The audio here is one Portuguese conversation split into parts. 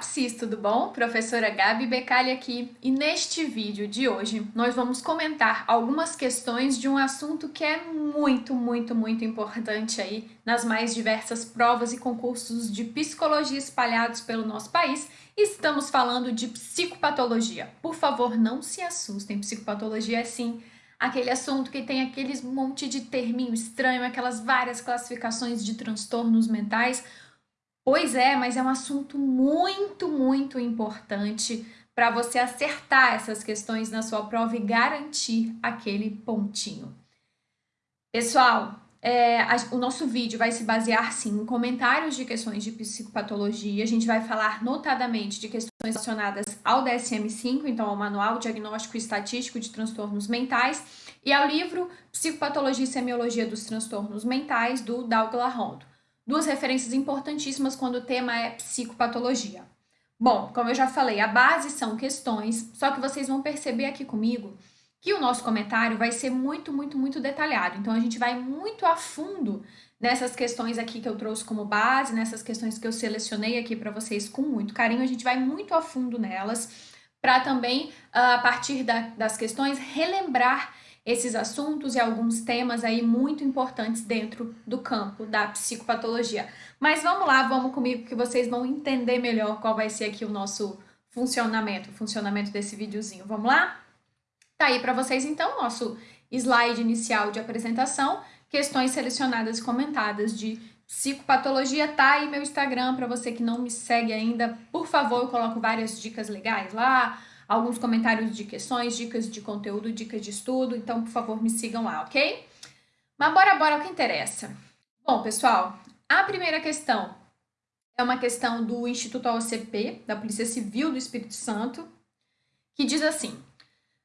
Psis, tudo bom? Professora Gabi Becali aqui e neste vídeo de hoje nós vamos comentar algumas questões de um assunto que é muito, muito, muito importante aí nas mais diversas provas e concursos de psicologia espalhados pelo nosso país. Estamos falando de psicopatologia. Por favor, não se assustem, psicopatologia é sim aquele assunto que tem aqueles monte de terminho estranho, aquelas várias classificações de transtornos mentais, Pois é, mas é um assunto muito, muito importante para você acertar essas questões na sua prova e garantir aquele pontinho. Pessoal, é, a, o nosso vídeo vai se basear, sim, em comentários de questões de psicopatologia. A gente vai falar notadamente de questões relacionadas ao DSM-5, então ao Manual Diagnóstico e Estatístico de Transtornos Mentais, e ao livro Psicopatologia e Semiologia dos Transtornos Mentais, do Douglas Rondo. Duas referências importantíssimas quando o tema é psicopatologia. Bom, como eu já falei, a base são questões, só que vocês vão perceber aqui comigo que o nosso comentário vai ser muito, muito, muito detalhado. Então, a gente vai muito a fundo nessas questões aqui que eu trouxe como base, nessas questões que eu selecionei aqui para vocês com muito carinho. A gente vai muito a fundo nelas para também, ah, a partir da, das questões, relembrar esses assuntos e alguns temas aí muito importantes dentro do campo da psicopatologia. Mas vamos lá, vamos comigo que vocês vão entender melhor qual vai ser aqui o nosso funcionamento, o funcionamento desse videozinho. Vamos lá? Tá aí para vocês então nosso slide inicial de apresentação, questões selecionadas e comentadas de psicopatologia, tá aí meu Instagram para você que não me segue ainda. Por favor, eu coloco várias dicas legais lá, alguns comentários de questões, dicas de conteúdo, dicas de estudo, então, por favor, me sigam lá, ok? Mas bora, bora o que interessa. Bom, pessoal, a primeira questão é uma questão do Instituto OCP, da Polícia Civil do Espírito Santo, que diz assim: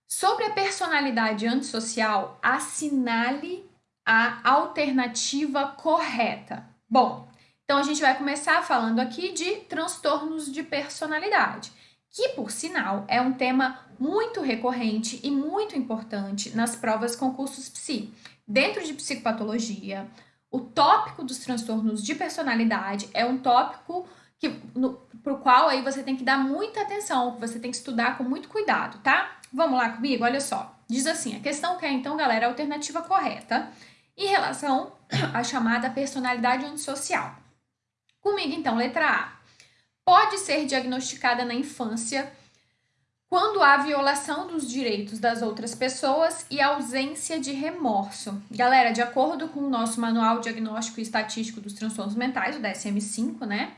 sobre a personalidade antissocial, assinale a alternativa correta. Bom, então a gente vai começar falando aqui de transtornos de personalidade que, por sinal, é um tema muito recorrente e muito importante nas provas concursos psi. Dentro de psicopatologia, o tópico dos transtornos de personalidade é um tópico que para o qual aí você tem que dar muita atenção, você tem que estudar com muito cuidado, tá? Vamos lá comigo? Olha só. Diz assim, a questão que é então, galera, a alternativa correta em relação à chamada personalidade antissocial. Comigo então, letra A pode ser diagnosticada na infância quando há violação dos direitos das outras pessoas e ausência de remorso. Galera, de acordo com o nosso Manual Diagnóstico e Estatístico dos Transtornos Mentais, o DSM-5, né?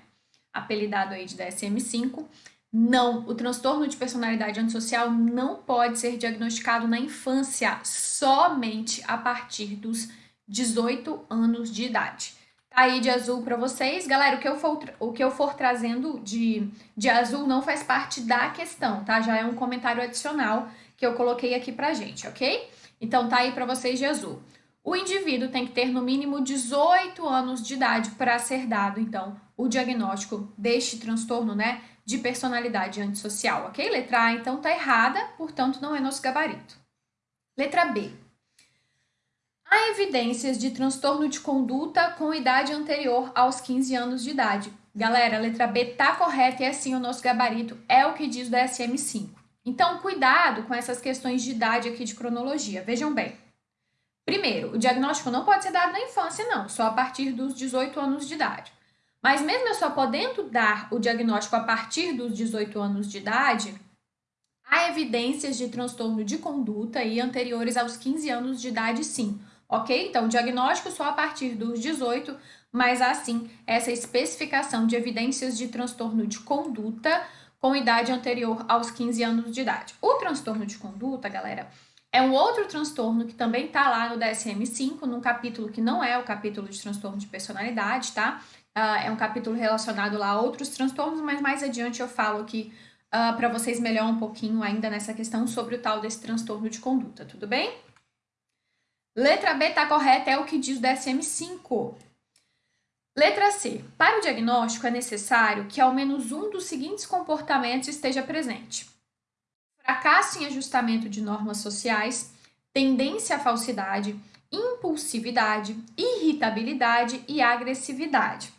Apelidado aí de DSM-5, não, o transtorno de personalidade antissocial não pode ser diagnosticado na infância, somente a partir dos 18 anos de idade aí de azul para vocês. Galera, o que eu for, o que eu for trazendo de, de azul não faz parte da questão, tá? Já é um comentário adicional que eu coloquei aqui pra gente, ok? Então tá aí para vocês de azul. O indivíduo tem que ter no mínimo 18 anos de idade para ser dado, então, o diagnóstico deste transtorno, né, de personalidade antissocial, ok? Letra A, então, tá errada, portanto, não é nosso gabarito. Letra B. Há evidências de transtorno de conduta com idade anterior aos 15 anos de idade. Galera, a letra B tá correta e assim o nosso gabarito é o que diz o DSM-5. Então, cuidado com essas questões de idade aqui de cronologia. Vejam bem. Primeiro, o diagnóstico não pode ser dado na infância, não, só a partir dos 18 anos de idade. Mas mesmo eu só podendo dar o diagnóstico a partir dos 18 anos de idade, há evidências de transtorno de conduta e anteriores aos 15 anos de idade, sim ok? Então, diagnóstico só a partir dos 18, mas assim, essa especificação de evidências de transtorno de conduta com idade anterior aos 15 anos de idade. O transtorno de conduta, galera, é um outro transtorno que também está lá no DSM-5, num capítulo que não é o capítulo de transtorno de personalidade, tá? Uh, é um capítulo relacionado lá a outros transtornos, mas mais adiante eu falo aqui uh, ah, para vocês melhor um pouquinho ainda nessa questão sobre o tal desse transtorno de conduta, tudo bem? Letra B está correta, é o que diz o DSM-5. Letra C. Para o diagnóstico é necessário que ao menos um dos seguintes comportamentos esteja presente. Fracasso em ajustamento de normas sociais, tendência à falsidade, impulsividade, irritabilidade e agressividade.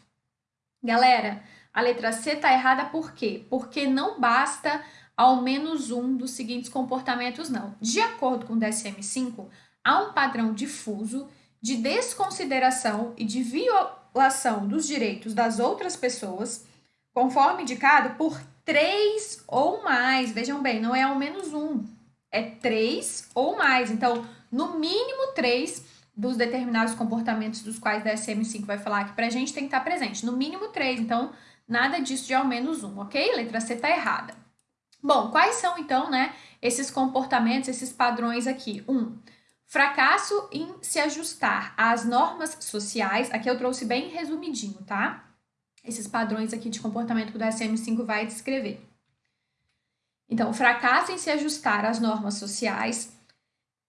Galera, A letra C está errada por quê? Porque não basta ao menos um dos seguintes comportamentos, não. De acordo com o DSM-5, há um padrão difuso de desconsideração e de violação dos direitos das outras pessoas, conforme indicado por três ou mais. Vejam bem, não é ao menos um, é três ou mais. Então, no mínimo três dos determinados comportamentos dos quais a DSM-5 vai falar aqui pra gente tem que estar presente. No mínimo três, então nada disso de ao menos um, ok? Letra C tá errada. Bom, quais são então, né, esses comportamentos, esses padrões aqui? Um, fracasso em se ajustar às normas sociais. Aqui eu trouxe bem resumidinho, tá? Esses padrões aqui de comportamento que o DSM-5 vai descrever. Então, fracasso em se ajustar às normas sociais,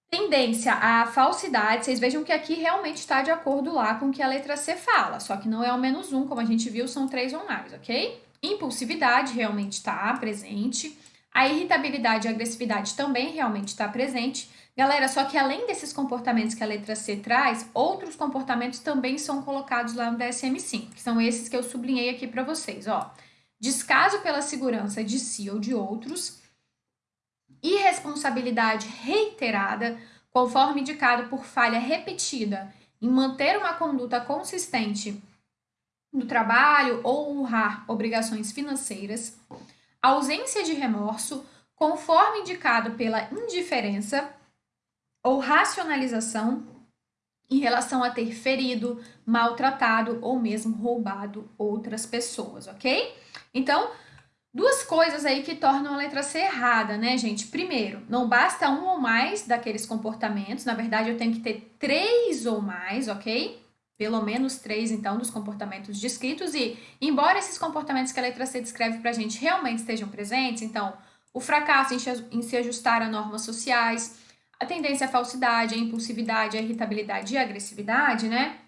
Tendência à falsidade, vocês vejam que aqui realmente está de acordo lá com o que a letra C fala, só que não é ao menos um, como a gente viu, são três ou mais, ok? Impulsividade realmente está presente, a irritabilidade e a agressividade também realmente está presente. Galera, só que além desses comportamentos que a letra C traz, outros comportamentos também são colocados lá no DSM-5, que são esses que eu sublinhei aqui para vocês, ó. Descaso pela segurança de si ou de outros, irresponsabilidade reiterada, conforme indicado por falha repetida em manter uma conduta consistente no trabalho ou honrar obrigações financeiras, ausência de remorso, conforme indicado pela indiferença ou racionalização em relação a ter ferido, maltratado ou mesmo roubado outras pessoas, ok? Então, Duas coisas aí que tornam a letra C errada, né, gente? Primeiro, não basta um ou mais daqueles comportamentos. Na verdade, eu tenho que ter três ou mais, ok? Pelo menos três, então, dos comportamentos descritos. E, embora esses comportamentos que a letra C descreve pra gente realmente estejam presentes, então, o fracasso em se ajustar a normas sociais, a tendência à falsidade, a impulsividade, a irritabilidade e a agressividade, né?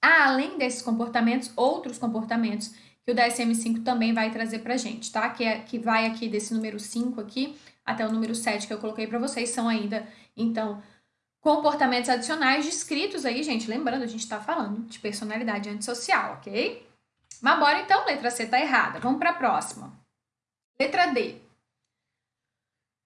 Há, além desses comportamentos, outros comportamentos que o DSM-5 também vai trazer pra gente, tá? Que, é, que vai aqui desse número 5 aqui até o número 7 que eu coloquei para vocês, são ainda, então, comportamentos adicionais descritos aí, gente. Lembrando, a gente tá falando de personalidade antissocial, ok? Mas bora então, letra C tá errada. Vamos para a próxima. Letra D.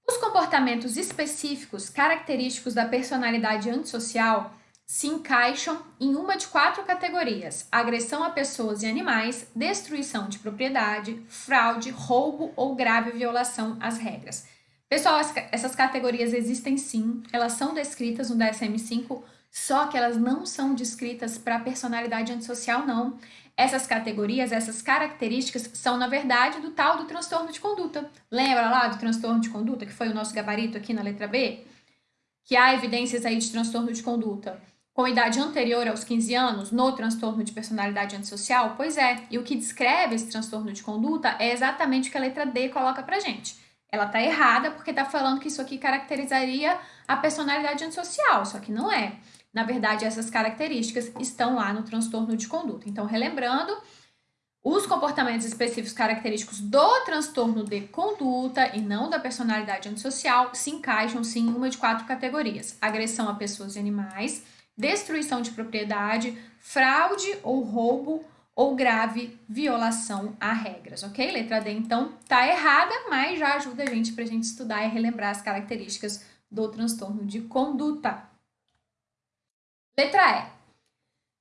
Os comportamentos específicos característicos da personalidade antissocial se encaixam em uma de quatro categorias: agressão a pessoas e animais, destruição de propriedade, fraude, roubo ou grave violação às regras. Pessoal, essas categorias existem sim, elas são descritas no DSM-5, só que elas não são descritas para personalidade antissocial, não. Essas categorias, essas características são, na verdade, do tal do transtorno de conduta. Lembra lá do transtorno de conduta, que foi o nosso gabarito aqui na letra B? Que há evidências aí de transtorno de conduta com idade anterior aos 15 anos no transtorno de personalidade antissocial? Pois é, e o que descreve esse transtorno de conduta é exatamente o que a letra D coloca pra gente. Ela tá errada porque tá falando que isso aqui caracterizaria a personalidade antissocial, só que não é. Na verdade, essas características estão lá no transtorno de conduta. Então, relembrando, os comportamentos específicos característicos do transtorno de conduta e não da personalidade antissocial se encaixam sim em uma de quatro categorias: agressão a pessoas e animais, destruição de propriedade, fraude ou roubo ou grave violação a regras, ok? Letra D, então, tá errada, mas já ajuda a gente para a gente estudar e relembrar as características do transtorno de conduta. Letra E.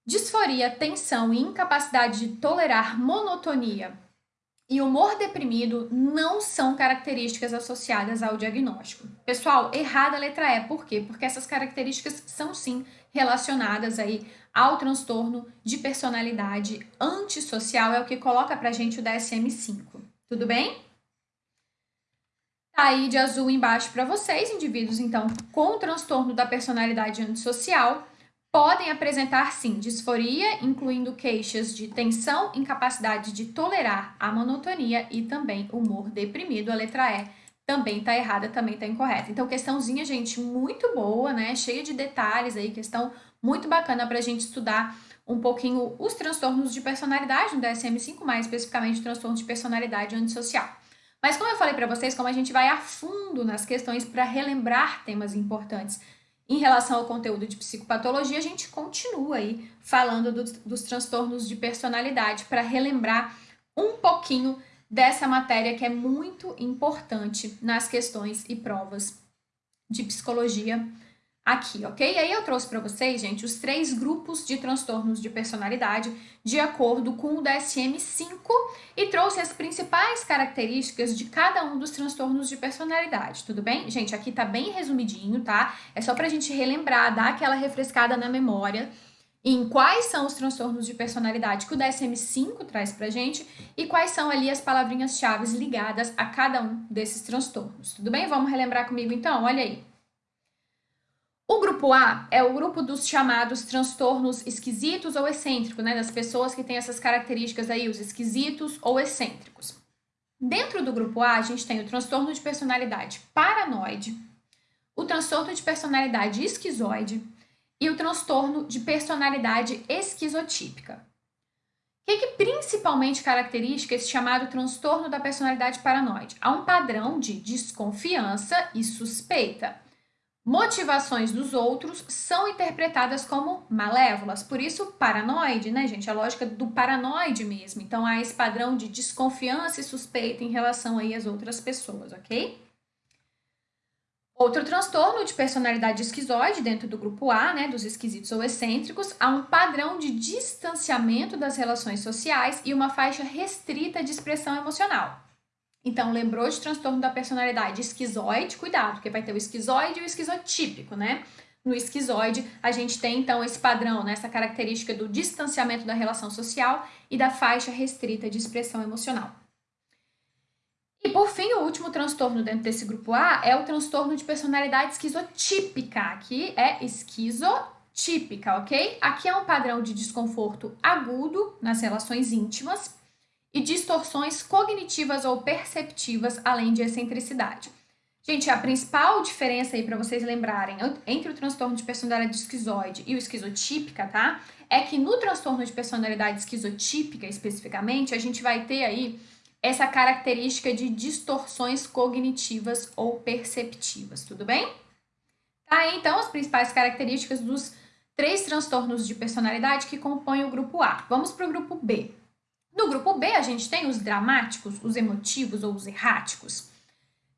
Disforia, tensão e incapacidade de tolerar monotonia e humor deprimido não são características associadas ao diagnóstico. Pessoal, errada a letra E. Por quê? Porque essas características são sim relacionadas aí ao transtorno de personalidade antissocial, é o que coloca pra gente o DSM-5. Tudo bem? Tá aí de azul embaixo para vocês, indivíduos então com transtorno da personalidade antissocial podem apresentar sim disforia, incluindo queixas de tensão, incapacidade de tolerar a monotonia e também humor deprimido. A letra E também tá errada, também tá incorreta. Então, questãozinha, gente, muito boa, né? Cheia de detalhes aí, questão muito bacana pra gente estudar um pouquinho os transtornos de personalidade no DSM-5, mais especificamente transtornos de personalidade antissocial. Mas como eu falei para vocês, como a gente vai a fundo nas questões para relembrar temas importantes em relação ao conteúdo de psicopatologia, a gente continua aí falando dos, dos transtornos de personalidade para relembrar um pouquinho dessa matéria que é muito importante nas questões e provas de psicologia aqui, ok? Aí eu trouxe para vocês, gente, os três grupos de transtornos de personalidade de acordo com o DSM-5 e trouxe as principais características de cada um dos transtornos de personalidade, tudo bem? Gente, aqui tá bem resumidinho, tá? É só pra gente relembrar, dar aquela refrescada na memória em quais são os transtornos de personalidade que o DSM-5 traz pra gente e quais são ali as palavrinhas-chave ligadas a cada um desses transtornos, tudo bem? Vamos relembrar comigo então? Olha aí. O grupo A é o grupo dos chamados transtornos esquisitos ou excêntricos, né? Das pessoas que têm essas características aí, os esquisitos ou excêntricos. Dentro do grupo A, a gente tem o transtorno de personalidade paranoide, o transtorno de personalidade esquizoide e o transtorno de personalidade esquizotípica. O que, que principalmente caracteriza esse chamado transtorno da personalidade paranoide? Há um padrão de desconfiança e suspeita motivações dos outros são interpretadas como malévolas. Por isso, paranoide, né, gente? A lógica do paranoide mesmo. Então, há esse padrão de desconfiança e suspeita em relação aí às outras pessoas, ok? Outro transtorno de personalidade esquizoide dentro do grupo A, né, dos esquisitos ou excêntricos, há um padrão de distanciamento das relações sociais e uma faixa restrita de expressão emocional. Então, lembrou de transtorno da personalidade esquizoide? Cuidado, porque vai ter o esquizoide e o esquizotípico, né? No esquizoide, a gente tem então esse padrão, né, essa característica do distanciamento da relação social e da faixa restrita de expressão emocional. E por fim, o último transtorno dentro desse grupo A é o transtorno de personalidade esquizotípica. Aqui é esquizotípica, ok? Aqui é um padrão de desconforto agudo nas relações íntimas, e distorções cognitivas ou perceptivas, além de excentricidade. Gente, a principal diferença aí para vocês lembrarem entre o transtorno de personalidade esquizoide e o esquizotípica, tá? É que no transtorno de personalidade esquizotípica, especificamente, a gente vai ter aí essa característica de distorções cognitivas ou perceptivas, tudo bem? Tá então, as principais características dos três transtornos de personalidade que compõem o grupo A. Vamos para o grupo B. No grupo B, a gente tem os dramáticos, os emotivos ou os erráticos.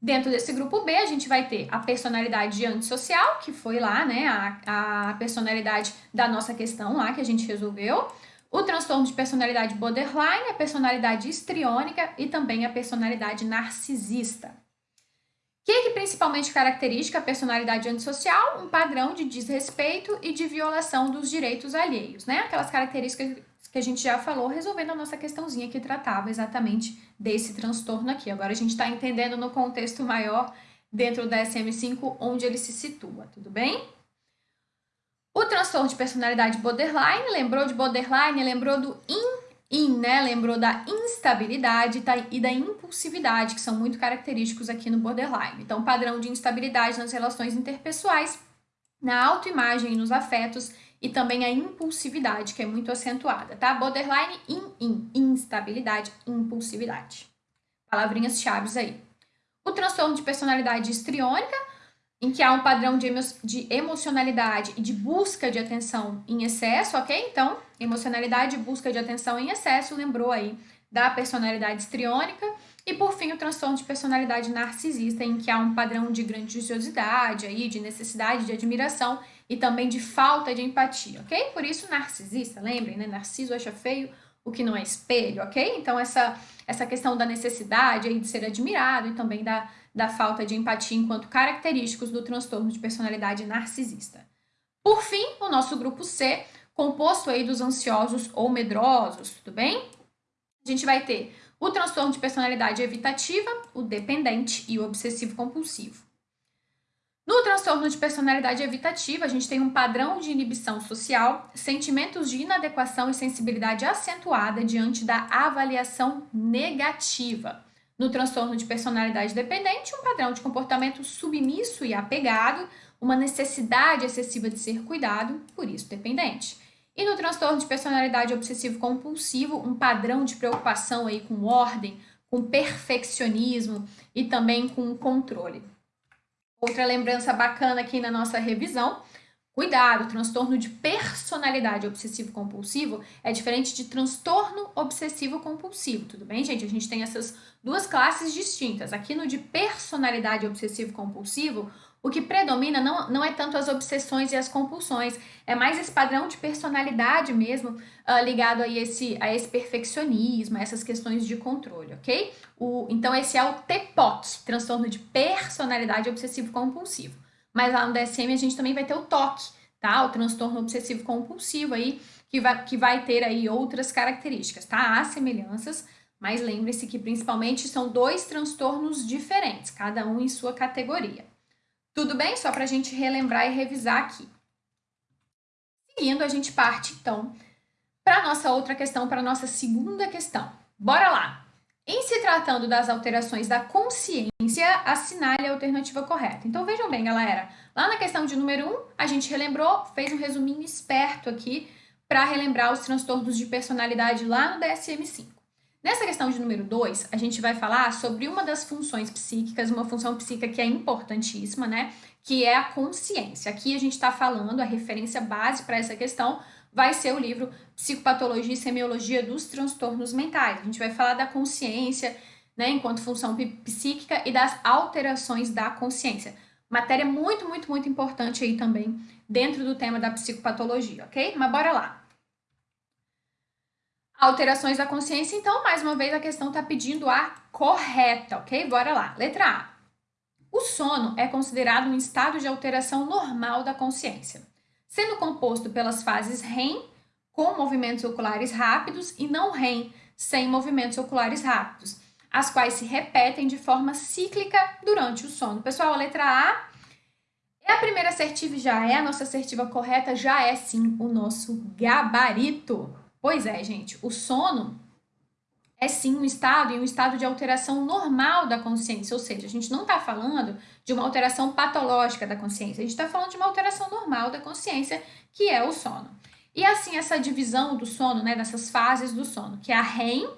Dentro desse grupo B, a gente vai ter a personalidade antissocial, que foi lá, né, a, a personalidade da nossa questão lá que a gente resolveu, o transtorno de personalidade borderline, a personalidade histriônica e também a personalidade narcisista. O que, que principalmente caracteriza a personalidade antissocial? Um padrão de desrespeito e de violação dos direitos alheios, né? Aquelas características que a gente já falou, resolvendo a nossa questãozinha que tratava exatamente desse transtorno aqui. Agora a gente está entendendo no contexto maior dentro da DSM-5 onde ele se situa, tudo bem? O transtorno de personalidade borderline, lembrou de borderline, lembrou do in, in né? Lembrou da instabilidade tá? e da impulsividade, que são muito característicos aqui no borderline. Então, padrão de instabilidade nas relações interpessoais, na autoimagem e nos afetos, e também a impulsividade, que é muito acentuada, tá? Borderline, in, in, instabilidade, impulsividade. Palavrinhas chaves aí. O transtorno de personalidade histriônica, em que há um padrão de, emo de emocionalidade e de busca de atenção em excesso, ok? Então, emocionalidade e busca de atenção em excesso, lembrou aí da personalidade histriônica. E por fim, o transtorno de personalidade narcisista, em que há um padrão de grandiosidade aí, de necessidade de admiração e também de falta de empatia, ok? Por isso, narcisista, lembrem, né? Narciso acha feio o que não é espelho, ok? Então, essa, essa questão da necessidade aí de ser admirado e também da, da falta de empatia enquanto característicos do transtorno de personalidade narcisista. Por fim, o nosso grupo C, composto aí dos ansiosos ou medrosos, tudo bem? A gente vai ter o transtorno de personalidade evitativa, o dependente e o obsessivo compulsivo. No transtorno de personalidade evitativa, a gente tem um padrão de inibição social, sentimentos de inadequação e sensibilidade acentuada diante da avaliação negativa. No transtorno de personalidade dependente, um padrão de comportamento submisso e apegado, uma necessidade excessiva de ser cuidado, por isso dependente. E no transtorno de personalidade obsessivo-compulsivo, um padrão de preocupação aí com ordem, com perfeccionismo e também com controle. Outra lembrança bacana aqui na nossa revisão, Cuidado, transtorno de personalidade obsessivo-compulsivo é diferente de transtorno obsessivo-compulsivo, tudo bem, gente? A gente tem essas duas classes distintas. Aqui no de personalidade obsessivo-compulsivo, o que predomina não, não é tanto as obsessões e as compulsões, é mais esse padrão de personalidade mesmo, uh, ligado a esse, a esse perfeccionismo, a essas questões de controle, ok? O, então, esse é o TPOC, transtorno de personalidade obsessivo-compulsivo. Mas lá no DSM a gente também vai ter o TOC, tá? O transtorno obsessivo compulsivo aí, que vai, que vai ter aí outras características, tá? Há semelhanças, mas lembre-se que principalmente são dois transtornos diferentes, cada um em sua categoria. Tudo bem? Só para a gente relembrar e revisar aqui. Seguindo, a gente parte então para nossa outra questão, para nossa segunda questão. Bora lá! Em se tratando das alterações da consciência, assinale a alternativa correta. Então vejam bem, galera. Lá na questão de número 1, um, a gente relembrou, fez um resuminho esperto aqui para relembrar os transtornos de personalidade lá no DSM-5. Nessa questão de número 2, a gente vai falar sobre uma das funções psíquicas, uma função psíquica que é importantíssima, né? Que é a consciência. Aqui a gente está falando, a referência base para essa questão vai ser o livro Psicopatologia e Semiologia dos Transtornos Mentais. A gente vai falar da consciência, né, enquanto função psíquica e das alterações da consciência. Matéria muito, muito, muito importante aí também dentro do tema da psicopatologia, ok? Mas bora lá. Alterações da consciência, então, mais uma vez a questão está pedindo a correta, ok? Bora lá. Letra A. O sono é considerado um estado de alteração normal da consciência sendo composto pelas fases REM, com movimentos oculares rápidos, e não REM, sem movimentos oculares rápidos, as quais se repetem de forma cíclica durante o sono. Pessoal, a letra A é a primeira assertiva já é a nossa assertiva correta, já é sim o nosso gabarito. Pois é, gente, o sono é sim um estado e um estado de alteração normal da consciência, ou seja, a gente não está falando de uma alteração patológica da consciência, a gente está falando de uma alteração normal da consciência, que é o sono. E assim, essa divisão do sono, né, dessas fases do sono, que é a REM,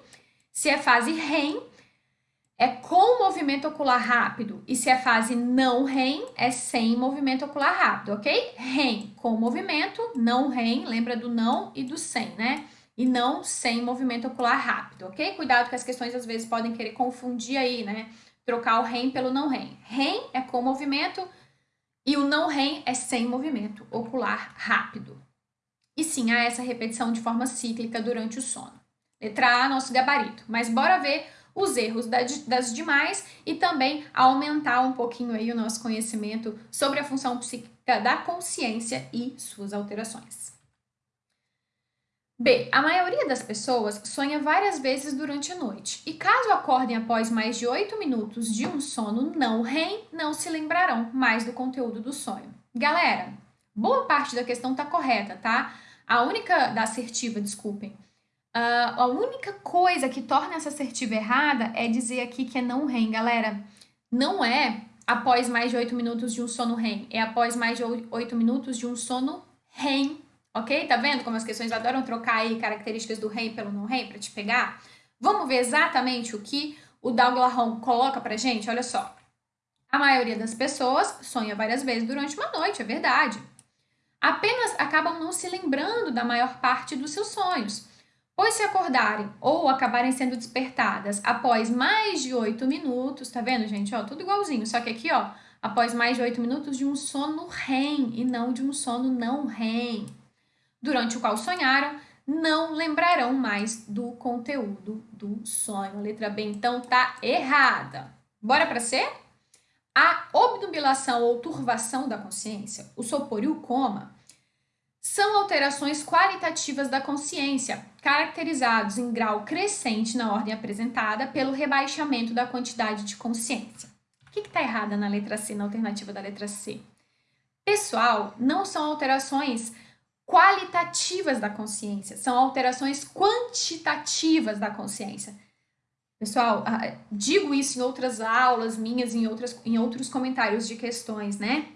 se é fase REM, é com movimento ocular rápido, e se é fase não REM, é sem movimento ocular rápido, ok? REM com movimento, não REM, lembra do não e do sem, né? e não sem movimento ocular rápido, ok? Cuidado que as questões às vezes podem querer confundir aí, né? Trocar o REM pelo não REM. REM é com movimento e o não REM é sem movimento ocular rápido. E sim, há essa repetição de forma cíclica durante o sono. Letra A, nosso gabarito. Mas bora ver os erros das demais e também aumentar um pouquinho aí o nosso conhecimento sobre a função psíquica da consciência e suas alterações. B. A maioria das pessoas sonha várias vezes durante a noite, e caso acordem após mais de 8 minutos de um sono não REM, não se lembrarão mais do conteúdo do sonho. Galera, boa parte da questão tá correta, tá? A única, da assertiva, desculpem. Uh, a única coisa que torna essa assertiva errada é dizer aqui que é não REM, galera. Não é após mais de 8 minutos de um sono REM, é após mais de 8 minutos de um sono REM ok? Tá vendo como as questões adoram trocar aí características do rei pelo não rei para te pegar? Vamos ver exatamente o que o Douglas coloca pra gente? Olha só. A maioria das pessoas sonha várias vezes durante uma noite, é verdade. Apenas acabam não se lembrando da maior parte dos seus sonhos, pois se acordarem ou acabarem sendo despertadas após mais de oito minutos, tá vendo, gente? Ó, tudo igualzinho, só que aqui, ó, após mais de oito minutos de um sono REM e não de um sono não REM durante o qual sonharam, não lembrarão mais do conteúdo do sonho. A letra B, então, tá errada. Bora para C? A obnubilação ou turvação da consciência, o sopor e o coma, são alterações qualitativas da consciência, caracterizados em grau crescente na ordem apresentada pelo rebaixamento da quantidade de consciência. O que está errado na letra C, na alternativa da letra C? Pessoal, não são alterações qualitativas da consciência, são alterações quantitativas da consciência. Pessoal, ah, digo isso em outras aulas minhas, em, outras, em outros comentários de questões, né?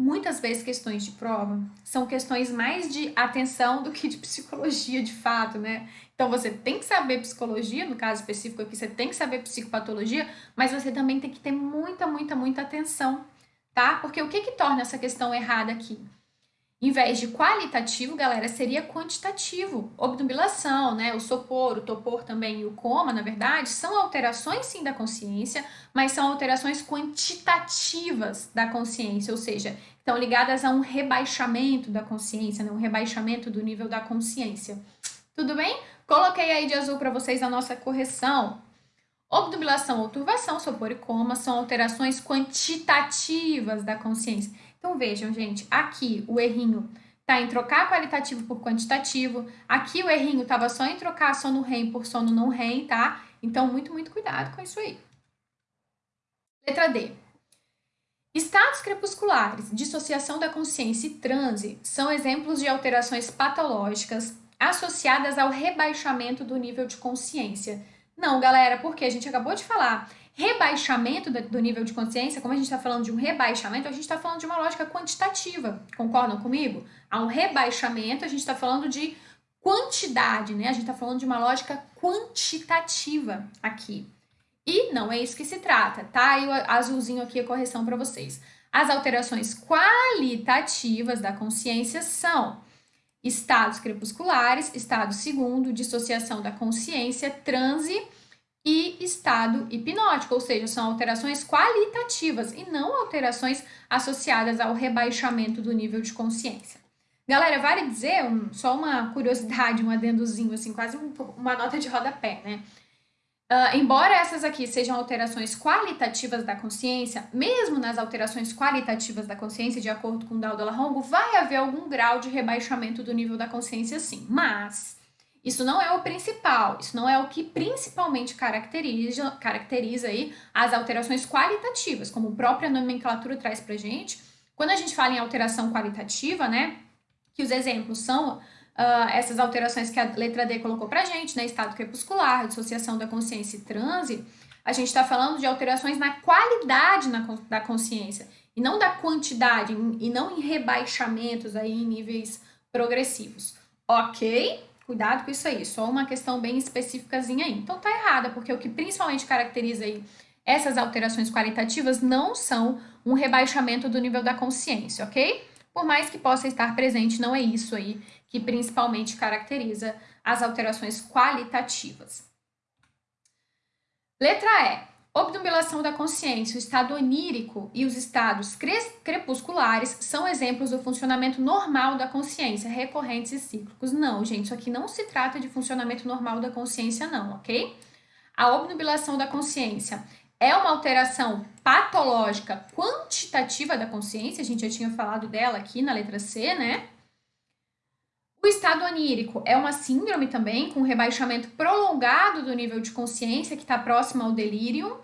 Muitas vezes questões de prova são questões mais de atenção do que de psicologia de fato, né? Então você tem que saber psicologia, no caso específico aqui, você tem que saber psicopatologia, mas você também tem que ter muita, muita, muita atenção, tá? Porque o que que torna essa questão errada aqui? Em vez de qualitativo, galera, seria quantitativo. Obnubilação, né? O sopor, o topor também e o coma, na verdade, são alterações sim da consciência, mas são alterações quantitativas da consciência, ou seja, estão ligadas a um rebaixamento da consciência, né? um rebaixamento do nível da consciência. Tudo bem? Coloquei aí de azul para vocês a nossa correção. Obnubilação ou turvação, sopor e coma são alterações quantitativas da consciência. Então vejam, gente, aqui o errinho tá em trocar qualitativo por quantitativo. Aqui o errinho tava só em trocar sono REM por sono não REM, tá? Então muito, muito cuidado com isso aí. Letra D. Estados crepusculares, dissociação da consciência e transe são exemplos de alterações patológicas associadas ao rebaixamento do nível de consciência. Não, galera, porque a gente acabou de falar rebaixamento do nível de consciência, como a gente está falando de um rebaixamento, a gente está falando de uma lógica quantitativa. Concordam comigo? Há um rebaixamento, a gente está falando de quantidade, né? A gente está falando de uma lógica quantitativa aqui. E não é isso que se trata, tá? E o azulzinho aqui é correção para vocês. As alterações qualitativas da consciência são estados crepusculares, estado segundo, dissociação da consciência, transe e estado hipnótico, ou seja, são alterações qualitativas e não alterações associadas ao rebaixamento do nível de consciência. Galera, vale dizer, um, só uma curiosidade, um adendozinho, assim, quase um, uma nota de rodapé, né? Uh, embora essas aqui sejam alterações qualitativas da consciência, mesmo nas alterações qualitativas da consciência, de acordo com Daldo Larrongo, vai haver algum grau de rebaixamento do nível da consciência, sim. Mas isso não é o principal, isso não é o que principalmente caracteriza, caracteriza aí as alterações qualitativas, como a própria nomenclatura traz pra gente. Quando a gente fala em alteração qualitativa, né, que os exemplos são uh, essas alterações que a letra D colocou pra gente, né, estado crepuscular, dissociação da consciência e transe, a gente está falando de alterações na qualidade na, da consciência, e não da quantidade, e não em rebaixamentos aí em níveis progressivos. Ok? Cuidado com isso aí, só uma questão bem específicazinha aí. Então tá errada, porque o que principalmente caracteriza aí essas alterações qualitativas não são um rebaixamento do nível da consciência, ok? Por mais que possa estar presente, não é isso aí que principalmente caracteriza as alterações qualitativas. Letra E. Obnubilação da consciência, o estado onírico e os estados crepusculares são exemplos do funcionamento normal da consciência, recorrentes e cíclicos. Não, gente, isso aqui não se trata de funcionamento normal da consciência, não, ok? A obnubilação da consciência é uma alteração patológica quantitativa da consciência, a gente já tinha falado dela aqui na letra C, né? O estado onírico é uma síndrome também, com rebaixamento prolongado do nível de consciência, que está próximo ao delírio.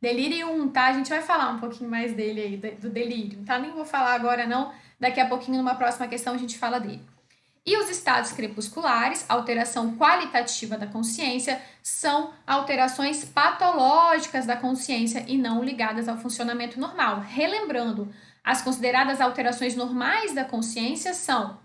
Delirium, tá? A gente vai falar um pouquinho mais dele aí, do delírio, tá? Nem vou falar agora não, daqui a pouquinho numa próxima questão a gente fala dele. E os estados crepusculares, alteração qualitativa da consciência, são alterações patológicas da consciência e não ligadas ao funcionamento normal. Relembrando, as consideradas alterações normais da consciência são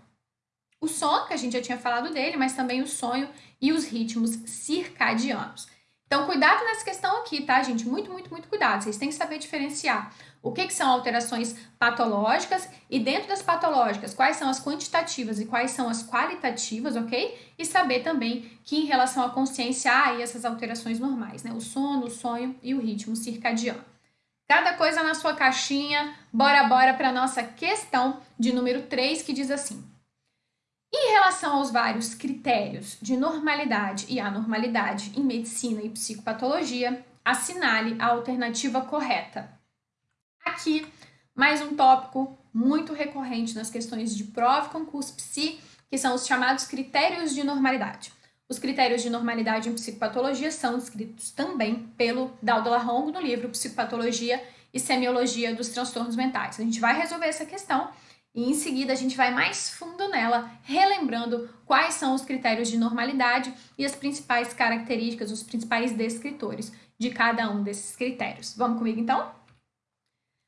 o sono, que a gente já tinha falado dele, mas também o sonho e os ritmos circadianos. Então, cuidado nessa questão aqui, tá, gente? Muito, muito, muito cuidado. Vocês têm que saber diferenciar o que, que são alterações patológicas e dentro das patológicas, quais são as quantitativas e quais são as qualitativas, ok? E saber também que em relação à consciência há aí essas alterações normais, né? O sono, o sonho e o ritmo circadiano. Cada coisa na sua caixinha. Bora, bora para nossa questão de número 3, que diz assim: em relação aos vários critérios de normalidade e anormalidade em medicina e psicopatologia, assinale a alternativa correta. Aqui, mais um tópico muito recorrente nas questões de prova e concurso psi, que são os chamados critérios de normalidade. Os critérios de normalidade em psicopatologia são descritos também pelo Daldo Larrongo no livro Psicopatologia e Semiologia dos Transtornos Mentais. A gente vai resolver essa questão e em seguida a gente vai mais fundo nela, relembrando quais são os critérios de normalidade e as principais características, os principais descritores de cada um desses critérios. Vamos comigo então?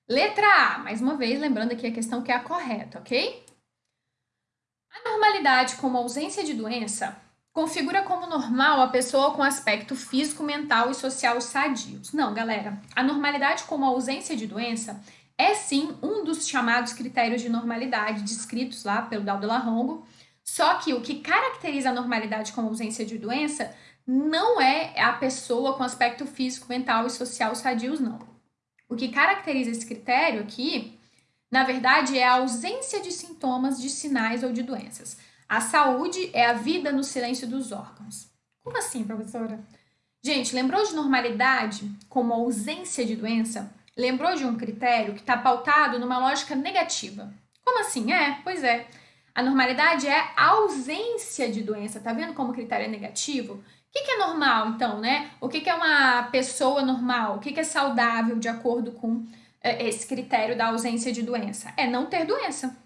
Letra A, mais uma vez, lembrando aqui a questão que é a correta, ok? A normalidade como ausência de doença configura como normal a pessoa com aspecto físico, mental e social sadios. Não, galera. A normalidade como ausência de doença é sim um dos chamados critérios de normalidade descritos lá pelo Daldo Larrongo, só que o que caracteriza a normalidade como ausência de doença não é a pessoa com aspecto físico, mental e social sadios, não. O que caracteriza esse critério aqui, na verdade, é a ausência de sintomas, de sinais ou de doenças. A saúde é a vida no silêncio dos órgãos. Como assim, professora? Gente, lembrou de normalidade como ausência de doença? Lembrou de um critério que está pautado numa lógica negativa? Como assim? É, pois é. A normalidade é a ausência de doença. Tá vendo como o critério é negativo? O que, que é normal, então, né? O que, que é uma pessoa normal? O que, que é saudável de acordo com é, esse critério da ausência de doença? É não ter doença.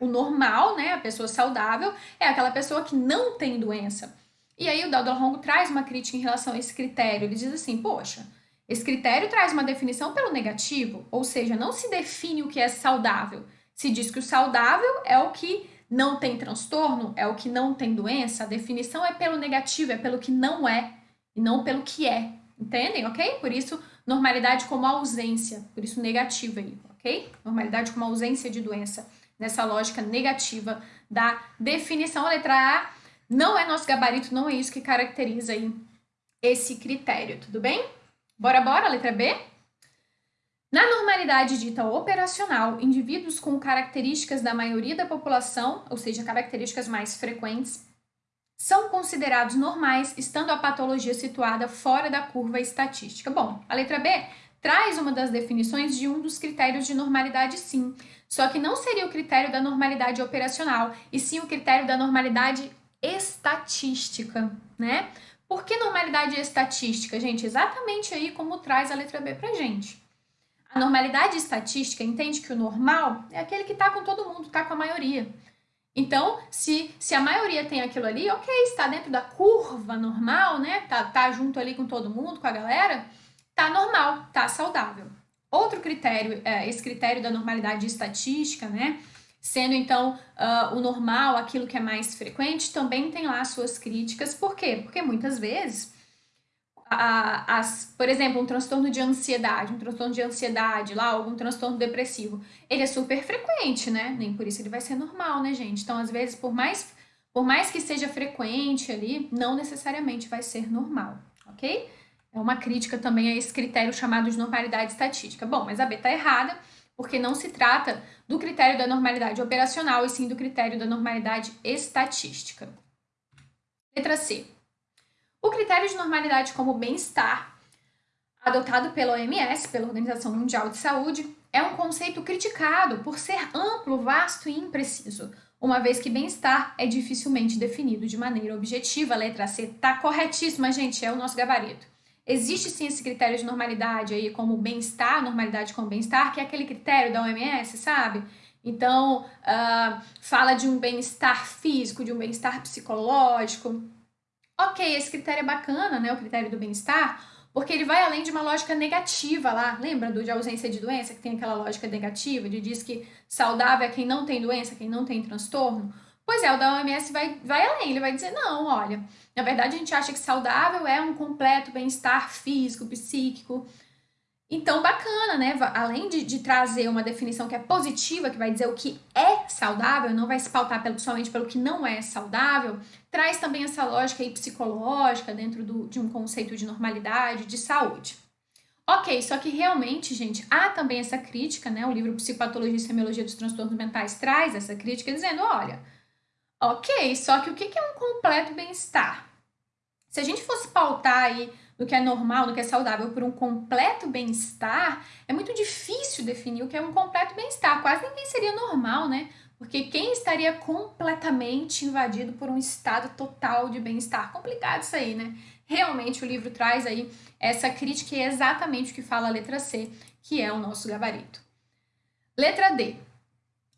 O normal, né, a pessoa saudável, é aquela pessoa que não tem doença. E aí o Dalton traz uma crítica em relação a esse critério. Ele diz assim, poxa, esse critério traz uma definição pelo negativo, ou seja, não se define o que é saudável. Se diz que o saudável é o que não tem transtorno, é o que não tem doença, a definição é pelo negativo, é pelo que não é, e não pelo que é. Entendem, ok? Por isso, normalidade como ausência, por isso negativa aí, ok? Normalidade como ausência de doença nessa lógica negativa da definição. A letra A não é nosso gabarito, não é isso que caracteriza aí esse critério, tudo bem? Bora, bora, letra B? Na normalidade dita operacional, indivíduos com características da maioria da população, ou seja, características mais frequentes, são considerados normais, estando a patologia situada fora da curva estatística. Bom, a letra B traz uma das definições de um dos critérios de normalidade, sim. Só que não seria o critério da normalidade operacional, e sim o critério da normalidade estatística, né? Por que normalidade estatística, gente? Exatamente aí como traz a letra B pra gente. A normalidade estatística entende que o normal é aquele que está com todo mundo, está com a maioria. Então, se, se a maioria tem aquilo ali, ok, está dentro da curva normal, né? Tá, tá junto ali com todo mundo, com a galera, tá normal, tá saudável. Outro critério, é, esse critério da normalidade estatística, né? Sendo então uh, o normal aquilo que é mais frequente, também tem lá suas críticas. Por quê? Porque muitas vezes, as, por exemplo, um transtorno de ansiedade, um transtorno de ansiedade lá, algum transtorno depressivo, ele é super frequente, né? Nem por isso ele vai ser normal, né, gente? Então, às vezes, por mais, por mais que seja frequente ali, não necessariamente vai ser normal, ok? É uma crítica também a esse critério chamado de normalidade estatística. Bom, mas a B tá errada, porque não se trata do critério da normalidade operacional, e sim do critério da normalidade estatística. Letra C. O critério de normalidade como bem-estar, adotado pela OMS, pela Organização Mundial de Saúde, é um conceito criticado por ser amplo, vasto e impreciso, uma vez que bem-estar é dificilmente definido de maneira objetiva. Letra C tá corretíssima, gente, é o nosso gabarito. Existe sim esse critério de normalidade aí, como bem-estar, normalidade com bem-estar, que é aquele critério da OMS, sabe? Então, uh, fala de um bem-estar físico, de um bem-estar psicológico. Ok, esse critério é bacana, né? O critério do bem-estar, porque ele vai além de uma lógica negativa lá. Lembra do de ausência de doença, que tem aquela lógica negativa, de diz que saudável é quem não tem doença, quem não tem transtorno? Pois é, o da OMS vai, vai além, ele vai dizer, não, olha, na verdade a gente acha que saudável é um completo bem-estar físico, psíquico. Então, bacana, né? Além de, de, trazer uma definição que é positiva, que vai dizer o que é saudável, não vai se pautar pelo, somente pelo que não é saudável, traz também essa lógica aí psicológica dentro do, de um conceito de normalidade, de saúde. Ok, só que realmente, gente, há também essa crítica, né? O livro Psicopatologia e Semiologia dos Transtornos Mentais traz essa crítica dizendo, olha, Ok, só que o que é um completo bem-estar? Se a gente fosse pautar aí no que é normal, no que é saudável, por um completo bem-estar, é muito difícil definir o que é um completo bem-estar. Quase ninguém seria normal, né? Porque quem estaria completamente invadido por um estado total de bem-estar? Complicado isso aí, né? Realmente o livro traz aí essa crítica e é exatamente o que fala a letra C, que é o nosso gabarito. Letra D.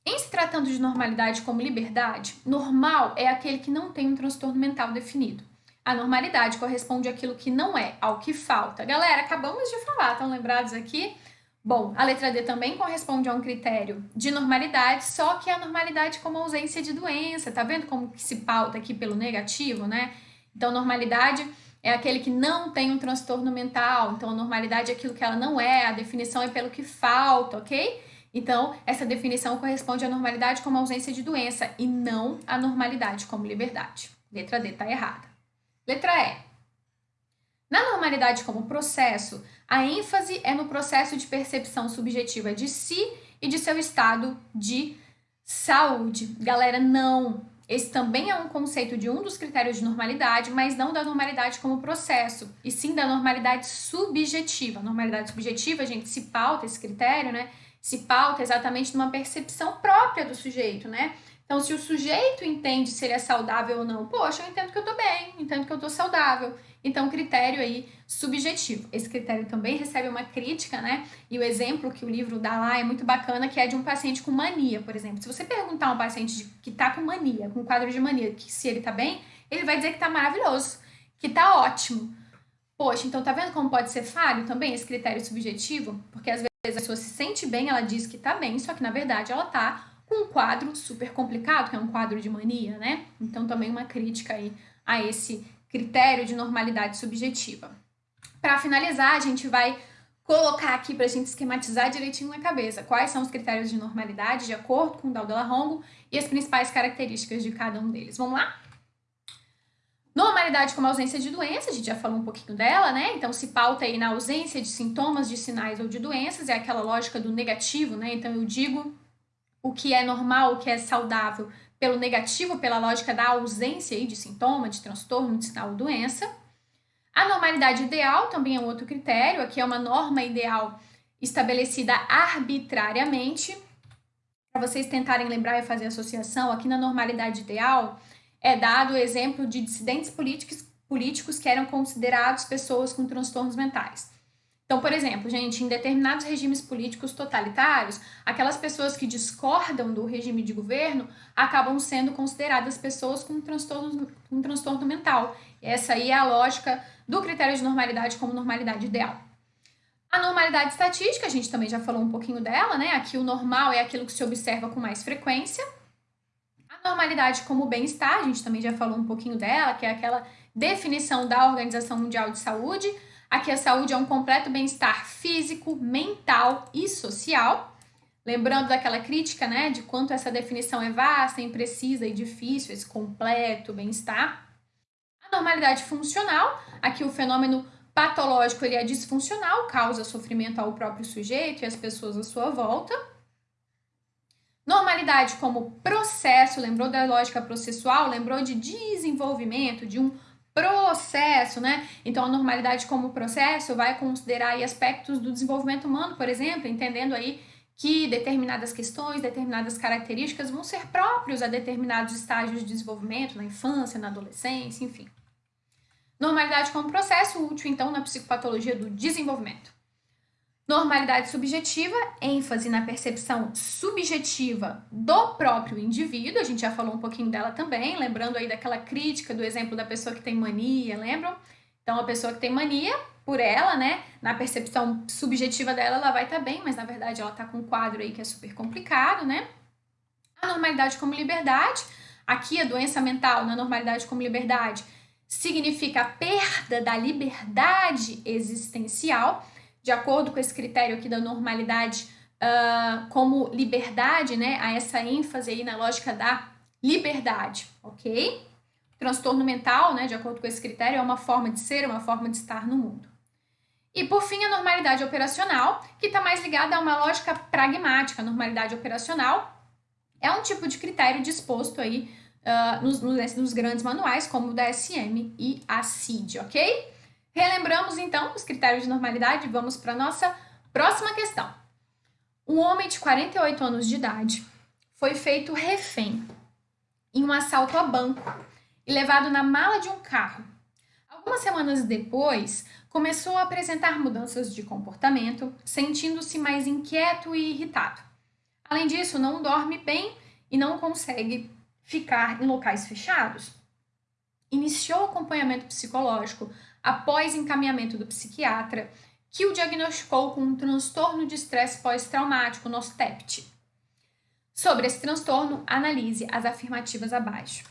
Em se tratando de normalidade como liberdade, normal é aquele que não tem um transtorno mental definido. A normalidade corresponde àquilo que não é, ao que falta. Galera, acabamos de falar, estão lembrados aqui? Bom, a letra D também corresponde a um critério de normalidade, só que a normalidade como ausência de doença. Tá vendo como que se pauta aqui pelo negativo, né? Então, normalidade é aquele que não tem um transtorno mental. Então, a normalidade é aquilo que ela não é, a definição é pelo que falta, ok? Então, essa definição corresponde à normalidade como ausência de doença e não à normalidade como liberdade. Letra D está errada. Letra E. Na normalidade como processo, a ênfase é no processo de percepção subjetiva de si e de seu estado de saúde. Galera, não. Esse também é um conceito de um dos critérios de normalidade, mas não da normalidade como processo, e sim da normalidade subjetiva. Normalidade subjetiva, a gente se pauta esse critério, né? Se pauta exatamente numa percepção própria do sujeito, né? Então, se o sujeito entende se ele é saudável ou não, poxa, eu entendo que eu tô bem, entendo que eu tô saudável. Então, critério aí subjetivo. Esse critério também recebe uma crítica, né? E o exemplo que o livro dá lá é muito bacana, que é de um paciente com mania, por exemplo. Se você perguntar a um paciente que tá com mania, com quadro de mania, que se ele tá bem, ele vai dizer que tá maravilhoso, que tá ótimo. Poxa, então tá vendo como pode ser falho também esse critério subjetivo? Porque às vezes a pessoa se sente bem, ela diz que tá bem, só que na verdade ela tá com um quadro super complicado, que é um quadro de mania, né? Então também uma crítica aí a esse critério de normalidade subjetiva. Para finalizar, a gente vai colocar aqui para a gente esquematizar direitinho na cabeça quais são os critérios de normalidade de acordo com o Daldo Larrongo e as principais características de cada um deles. Vamos lá? Normalidade como ausência de doença, a gente já falou um pouquinho dela, né? Então se pauta aí na ausência de sintomas, de sinais ou de doenças, é aquela lógica do negativo, né? Então eu digo o que é normal, o que é saudável, pelo negativo, pela lógica da ausência aí de sintoma, de transtorno, de sinal ou doença. A normalidade ideal também é um outro critério, aqui é uma norma ideal estabelecida arbitrariamente. Para vocês tentarem lembrar e fazer associação, aqui na normalidade ideal é dado o exemplo de dissidentes políticos, políticos que eram considerados pessoas com transtornos mentais. Então, por exemplo, gente, em determinados regimes políticos totalitários, aquelas pessoas que discordam do regime de governo acabam sendo consideradas pessoas com transtorno, transtorno mental. Essa aí é a lógica do critério de normalidade como normalidade ideal. A normalidade estatística, a gente também já falou um pouquinho dela, né? Aqui o normal é aquilo que se observa com mais frequência. A normalidade como bem-estar, a gente também já falou um pouquinho dela, que é aquela definição da Organização Mundial de Saúde, Aqui a saúde é um completo bem-estar físico, mental e social. Lembrando daquela crítica, né, de quanto essa definição é vasta, imprecisa e difícil, esse completo bem-estar. A normalidade funcional, aqui o fenômeno patológico ele é disfuncional, causa sofrimento ao próprio sujeito e às pessoas à sua volta. Normalidade como processo, lembrou da lógica processual, lembrou de desenvolvimento, de um processo, né? Então a normalidade como processo vai considerar aí aspectos do desenvolvimento humano, por exemplo, entendendo aí que determinadas questões, determinadas características vão ser próprios a determinados estágios de desenvolvimento, na infância, na adolescência, enfim. Normalidade como processo útil, então, na psicopatologia do desenvolvimento. Normalidade subjetiva, ênfase na percepção subjetiva do próprio indivíduo, a gente já falou um pouquinho dela também, lembrando aí daquela crítica do exemplo da pessoa que tem mania, lembram? Então, a pessoa que tem mania, por ela, né, na percepção subjetiva dela, ela vai estar tá bem, mas na verdade ela está com um quadro aí que é super complicado, né? A normalidade como liberdade, aqui a doença mental na normalidade como liberdade significa a perda da liberdade existencial, de acordo com esse critério aqui da normalidade uh, como liberdade, né, a essa ênfase aí na lógica da liberdade, ok? Transtorno mental, né, de acordo com esse critério, é uma forma de ser, uma forma de estar no mundo. E por fim, a normalidade operacional, que está mais ligada a uma lógica pragmática. A normalidade operacional é um tipo de critério disposto aí uh, nos, nos, nos, grandes manuais, como o da SM e a CID, ok? Relembramos então os critérios de normalidade e vamos para a nossa próxima questão. Um homem de 48 anos de idade foi feito refém em um assalto a banco e levado na mala de um carro. Algumas semanas depois, começou a apresentar mudanças de comportamento, sentindo-se mais inquieto e irritado. Além disso, não dorme bem e não consegue ficar em locais fechados. Iniciou acompanhamento psicológico após encaminhamento do psiquiatra, que o diagnosticou com um transtorno de estresse pós-traumático, NOSTEPT. Sobre esse transtorno, analise as afirmativas abaixo.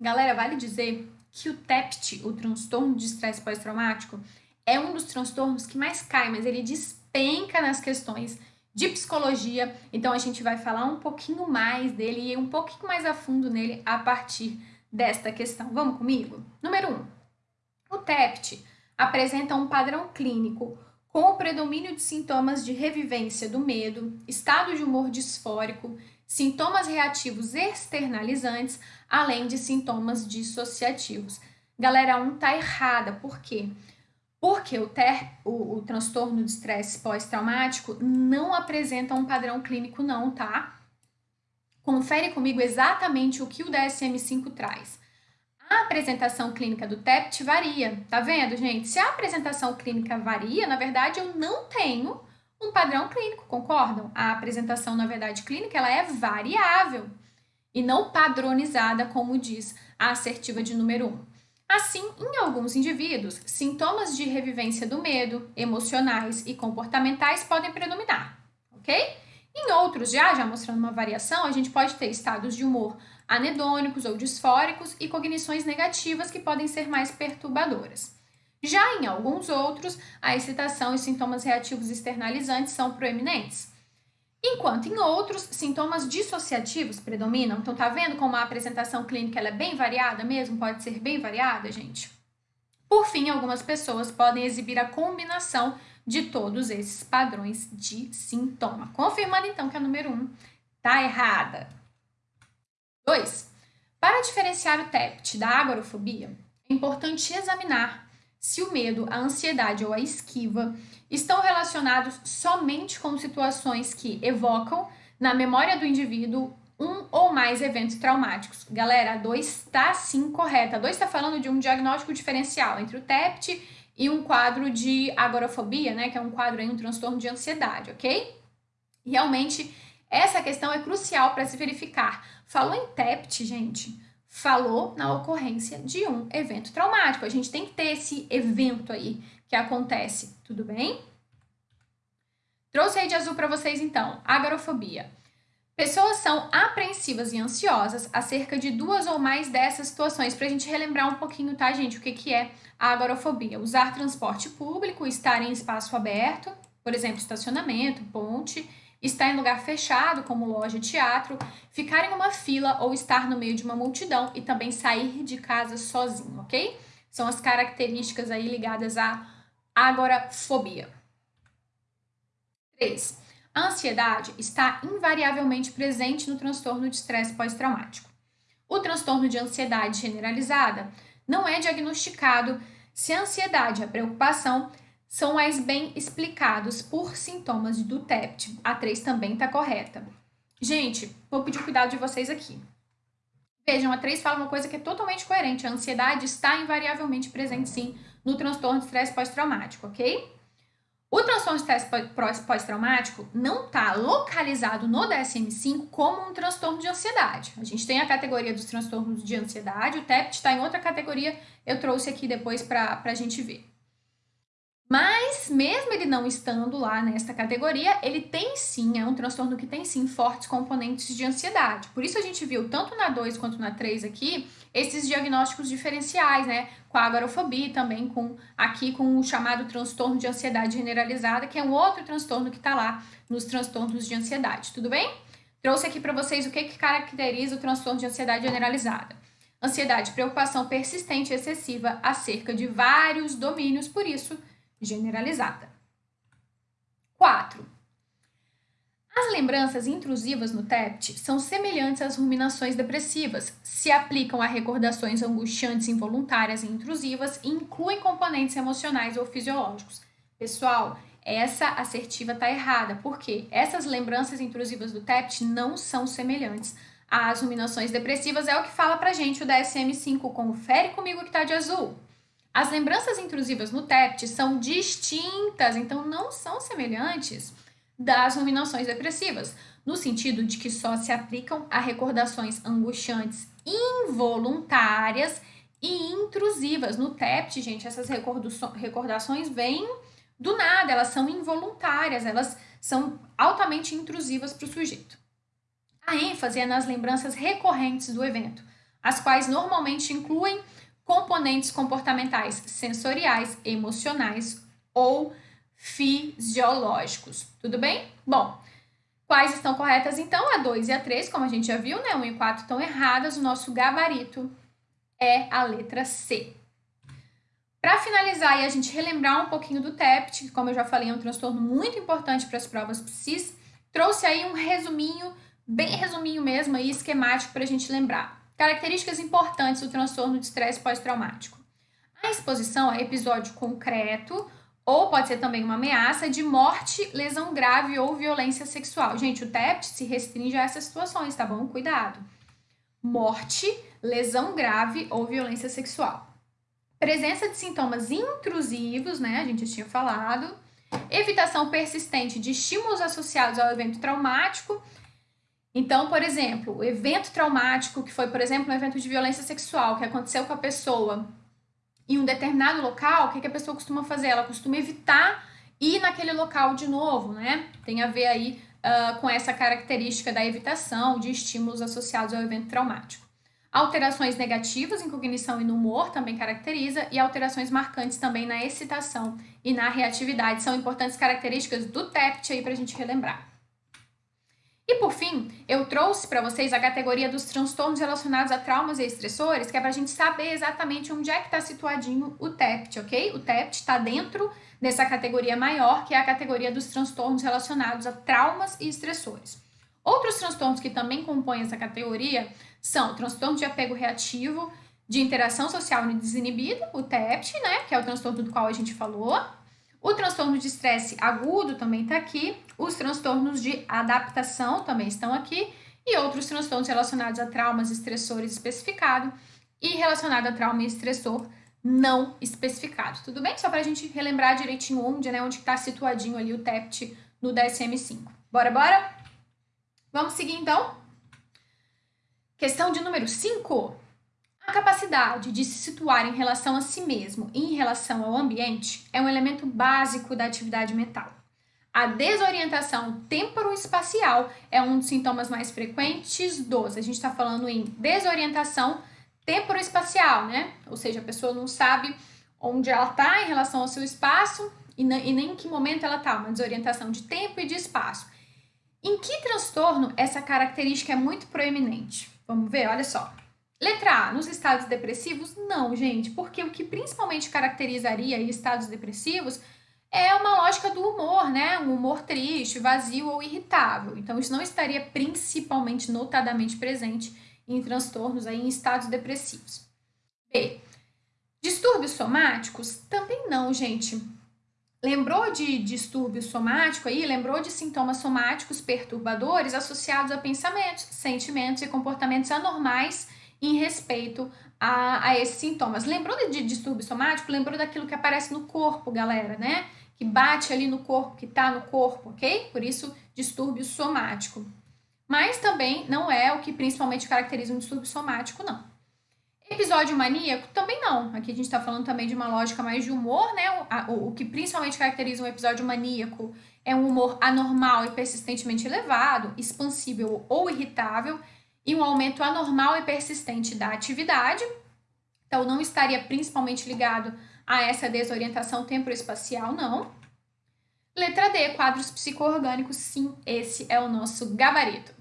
Galera, vale dizer que o TEPT, o transtorno de estresse pós-traumático, é um dos transtornos que mais cai, mas ele despenca nas questões de psicologia, então a gente vai falar um pouquinho mais dele e um pouquinho mais a fundo nele a partir desta questão. Vamos comigo? Número 1. Um, o TEPT apresenta um padrão clínico com o predomínio de sintomas de revivência do medo, estado de humor disfórico, sintomas reativos externalizantes, além de sintomas dissociativos. Galera, um tá errada, por quê? Porque o, ter, o, o transtorno de estresse pós-traumático não apresenta um padrão clínico, não, tá? Confere comigo exatamente o que o DSM-5 traz. A apresentação clínica do TEPT varia, tá vendo, gente? Se a apresentação clínica varia, na verdade, eu não tenho um padrão clínico, concordam? A apresentação, na verdade, clínica, ela é variável e não padronizada, como diz a assertiva de número 1. Assim, em alguns indivíduos, sintomas de revivência do medo, emocionais e comportamentais podem predominar, ok? Em outros, já, já mostrando uma variação, a gente pode ter estados de humor anedônicos ou disfóricos e cognições negativas que podem ser mais perturbadoras. Já em alguns outros, a excitação e sintomas reativos externalizantes são proeminentes. Enquanto em outros, sintomas dissociativos predominam. Então, tá vendo como a apresentação clínica é bem variada mesmo? Pode ser bem variada, gente? Por fim, algumas pessoas podem exibir a combinação de todos esses padrões de sintoma. Confirmando, então, que a número 1 um tá errada. 2. Para diferenciar o TEPT da agorafobia, é importante examinar se o medo, a ansiedade ou a esquiva estão relacionados somente com situações que evocam na memória do indivíduo um ou mais eventos traumáticos. Galera, a 2 está sim correta. A 2 está falando de um diagnóstico diferencial entre o TEPT e um quadro de agorafobia, né, que é um quadro aí, um transtorno de ansiedade, ok? Realmente essa questão é crucial para se verificar. Falou em TEPT, gente, falou na ocorrência de um evento traumático. A gente tem que ter esse evento aí que acontece, tudo bem? Trouxe aí de azul para vocês então, agorafobia. Pessoas são apreensivas e ansiosas acerca de duas ou mais dessas situações, para a gente relembrar um pouquinho, tá, gente, o que, que é a agorafobia. Usar transporte público, estar em espaço aberto, por exemplo, estacionamento, ponte, estar em lugar fechado, como loja teatro, ficar em uma fila ou estar no meio de uma multidão e também sair de casa sozinho, ok? São as características aí ligadas à agorafobia. 3. A ansiedade está invariavelmente presente no transtorno de estresse pós-traumático. O transtorno de ansiedade generalizada não é diagnosticado se a ansiedade e a preocupação são mais bem explicados por sintomas do TEPT. A 3 também está correta. Gente, vou pedir cuidado de vocês aqui. Vejam, a 3 fala uma coisa que é totalmente coerente. A ansiedade está invariavelmente presente, sim, no transtorno de estresse pós-traumático, ok? O transtorno de estresse pós-traumático não está localizado no DSM-5 como um transtorno de ansiedade. A gente tem a categoria dos transtornos de ansiedade, o TEPT está em outra categoria, eu trouxe aqui depois para a gente ver. Mas, mesmo ele não estando lá nesta categoria, ele tem sim, é um transtorno que tem sim fortes componentes de ansiedade. Por isso a gente viu tanto na 2 quanto na 3 aqui, esses diagnósticos diferenciais, né? Com a agorafobia também com aqui com o chamado transtorno de ansiedade generalizada, que é um outro transtorno que está lá nos transtornos de ansiedade, tudo bem? Trouxe aqui para vocês o que, que caracteriza o transtorno de ansiedade generalizada. Ansiedade, preocupação persistente e excessiva acerca de vários domínios, por isso generalizada. 4. As lembranças intrusivas no TEPT são semelhantes às ruminações depressivas, se aplicam a recordações angustiantes involuntárias e intrusivas e incluem componentes emocionais ou fisiológicos. Pessoal, essa assertiva está errada, porque essas lembranças intrusivas do TEPT não são semelhantes às ruminações depressivas, é o que fala pra gente o DSM-5. Confere comigo que está de azul. As lembranças intrusivas no TEPT são distintas, então não são semelhantes das ruminações depressivas, no sentido de que só se aplicam a recordações angustiantes involuntárias e intrusivas. No TEPT, gente, essas recordações vêm do nada, elas são involuntárias, elas são altamente intrusivas para o sujeito. A ênfase é nas lembranças recorrentes do evento, as quais normalmente incluem componentes comportamentais sensoriais, emocionais ou fisiológicos. Tudo bem? Bom, quais estão corretas então? A 2 e a 3, como a gente já viu, né? 1 e 4 estão erradas. O nosso gabarito é a letra C. Para finalizar e a gente relembrar um pouquinho do TEPT, que como eu já falei, é um transtorno muito importante para as provas PSIS, trouxe aí um resuminho, bem resuminho mesmo, aí, esquemático para a gente lembrar. Características importantes do transtorno de estresse pós-traumático. A exposição é episódio concreto, ou pode ser também uma ameaça de morte, lesão grave ou violência sexual. Gente, o TEPT se restringe a essas situações, tá bom? Cuidado. Morte, lesão grave ou violência sexual. Presença de sintomas intrusivos, né? A gente tinha falado. Evitação persistente de estímulos associados ao evento traumático. Então, por exemplo, o evento traumático, que foi, por exemplo, um evento de violência sexual que aconteceu com a pessoa em um determinado local, o que, a pessoa costuma fazer? Ela costuma evitar ir naquele local de novo, né? Tem a ver aí uh, com essa característica da evitação de estímulos associados ao evento traumático. Alterações negativas em cognição e no humor também caracteriza, e alterações marcantes também na excitação e na reatividade são importantes características do TEPT aí para a gente relembrar. E por fim, eu trouxe para vocês a categoria dos transtornos relacionados a traumas e estressores, que é para a gente saber exatamente onde é que está situadinho o TEPT, ok? O TEPT está dentro dessa categoria maior, que é a categoria dos transtornos relacionados a traumas e estressores. Outros transtornos que também compõem essa categoria são transtorno de apego reativo, de interação social desinibida, o TEPT, né, que é o transtorno do qual a gente falou. O transtorno de estresse agudo também está aqui. Os transtornos de adaptação também estão aqui. E outros transtornos relacionados a traumas estressores especificados e relacionado a trauma e estressor não especificado. Tudo bem? Só para a gente relembrar direitinho onde, né, onde está situadinho ali o TEPT no DSM-5. Bora, bora? Vamos seguir então? Questão de número 5. A capacidade de se situar em relação a si mesmo e em relação ao ambiente é um elemento básico da atividade mental. A desorientação temporoespacial é um dos sintomas mais frequentes dos. A gente está falando em desorientação temporoespacial, né? Ou seja, a pessoa não sabe onde ela está em relação ao seu espaço e, nem em que momento ela está, uma desorientação de tempo e de espaço. Em que transtorno essa característica é muito proeminente? Vamos ver, olha só. Letra A, nos estados depressivos? Não, gente, porque o que principalmente caracterizaria estados depressivos é uma lógica do humor, né? Um humor triste, vazio ou irritável. Então, isso não estaria principalmente, notadamente presente em transtornos aí, em estados depressivos. B. Distúrbios somáticos? Também não, gente. Lembrou de distúrbio somático aí? Lembrou de sintomas somáticos perturbadores associados a pensamentos, sentimentos e comportamentos anormais em respeito a, a esses sintomas. Lembrou de distúrbio somático? Lembrou daquilo que aparece no corpo, galera, né? Que bate ali no corpo, que tá no corpo, ok? Por isso, distúrbio somático. Mas também não é o que principalmente caracteriza um distúrbio somático, não. Episódio maníaco? Também não. Aqui a gente está falando também de uma lógica mais de humor, né? O, o, o, que principalmente caracteriza um episódio maníaco é um humor anormal e persistentemente elevado, expansível ou irritável, e um aumento anormal e persistente da atividade. Então, não estaria principalmente ligado a essa desorientação temporoespacial, não. Letra D, quadros psicoorgânicos, sim, esse é o nosso gabarito.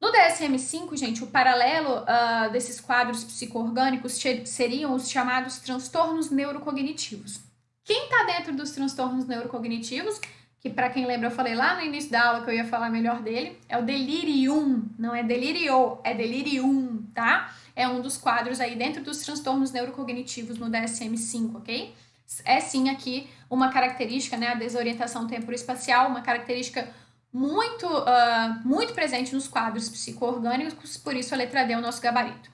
No DSM-5, gente, o paralelo uh, desses quadros psicoorgânicos seriam os chamados transtornos neurocognitivos. Quem está dentro dos transtornos neurocognitivos, que para quem lembra eu falei lá no início da aula que eu ia falar melhor dele, é o delirium, não é delirio, é delirium, tá? É um dos quadros aí dentro dos transtornos neurocognitivos no DSM-5, ok? É sim aqui uma característica, né, a desorientação temporoespacial, uma característica muito, uh, muito presente nos quadros psicoorgânicos, por isso a letra D é o nosso gabarito.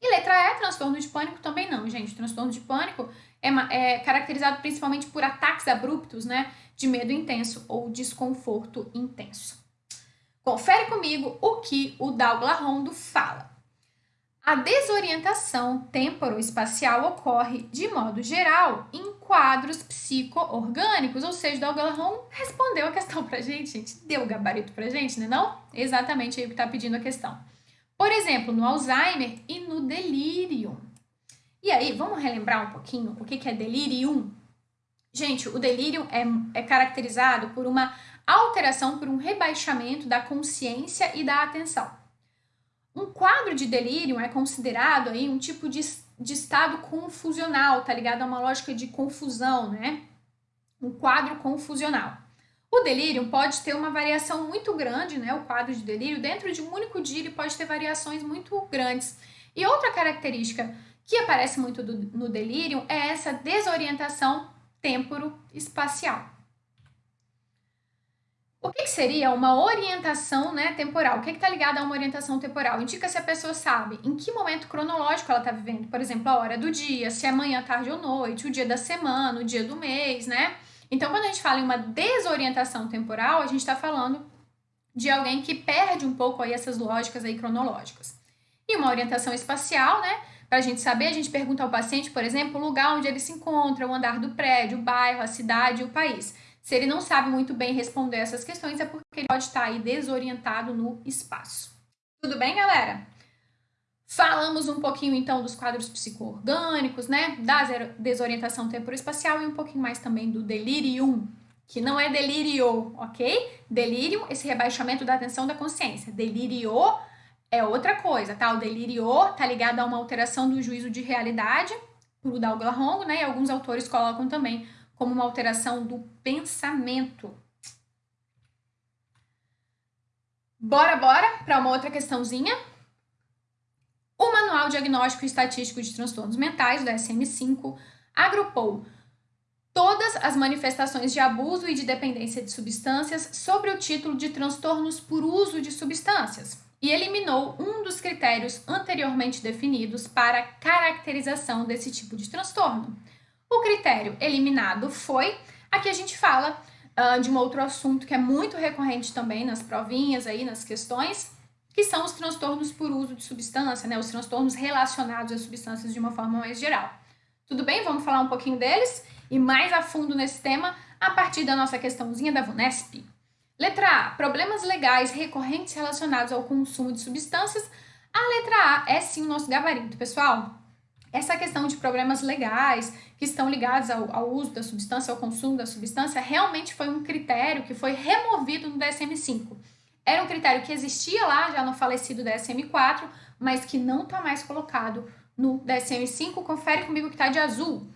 E letra E, transtorno de pânico, também não, gente. Transtorno de pânico é, é caracterizado principalmente por ataques abruptos, né, de medo intenso ou desconforto intenso. Confere comigo o que o Douglas Rondo fala. A desorientação temporoespacial ocorre, de modo geral, em quadros psicoorgânicos, ou seja, o Galahon respondeu a questão pra gente, gente, deu o gabarito pra gente, né não? Exatamente aí que tá pedindo a questão. Por exemplo, no Alzheimer e no delírio. E aí, vamos relembrar um pouquinho o que é delirium? Gente, o delírio é, é caracterizado por uma alteração, por um rebaixamento da consciência e da atenção. Um quadro de delírio é considerado aí um tipo de, de estado confusional, tá ligado a uma lógica de confusão, né? Um quadro confusional. O delírio pode ter uma variação muito grande, né? O quadro de delírio, dentro de um único dia, ele pode ter variações muito grandes. E outra característica que aparece muito do, no delírio é essa desorientação temporo-espacial. O que, que, seria uma orientação né, temporal? O que está ligado a uma orientação temporal? Indica se a pessoa sabe em que momento cronológico ela está vivendo, por exemplo, a hora do dia, se é manhã, tarde ou noite, o dia da semana, o dia do mês, né? Então, quando a gente fala em uma desorientação temporal, a gente está falando de alguém que perde um pouco aí essas lógicas aí cronológicas. E uma orientação espacial, né? Para a gente saber, a gente pergunta ao paciente, por exemplo, o lugar onde ele se encontra, o andar do prédio, o bairro, a cidade e o país. Se ele não sabe muito bem responder essas questões, é porque ele pode estar aí desorientado no espaço. Tudo bem, galera? Falamos um pouquinho então dos quadros psicoorgânicos, né? Da desorientação temporoespacial e um pouquinho mais também do delirium, que não é delírio, ok? Delírio, esse rebaixamento da atenção da consciência. Delirio é outra coisa, tá? O delirio tá ligado a uma alteração do juízo de realidade, por Douglas Hongo, né? E alguns autores colocam também como uma alteração do pensamento. Bora, bora para uma outra questãozinha. O Manual Diagnóstico e Estatístico de Transtornos Mentais, do DSM-5, agrupou todas as manifestações de abuso e de dependência de substâncias sobre o título de transtornos por uso de substâncias e eliminou um dos critérios anteriormente definidos para caracterização desse tipo de transtorno. O critério eliminado foi, aqui a gente fala uh, de um outro assunto que é muito recorrente também nas provinhas aí, nas questões, que são os transtornos por uso de substância, né? Os transtornos relacionados a substâncias de uma forma mais geral. Tudo bem? Vamos falar um pouquinho deles e mais a fundo nesse tema a partir da nossa questãozinha da VUNESP. Letra A. Problemas legais recorrentes relacionados ao consumo de substâncias. A letra A é sim o nosso gabarito, pessoal. Essa questão de problemas legais que estão ligados ao, ao uso da substância, ao consumo da substância, realmente foi um critério que foi removido no DSM-5. Era um critério que existia lá já no falecido DSM-4, mas que não está mais colocado no DSM-5. Confere comigo que está de azul.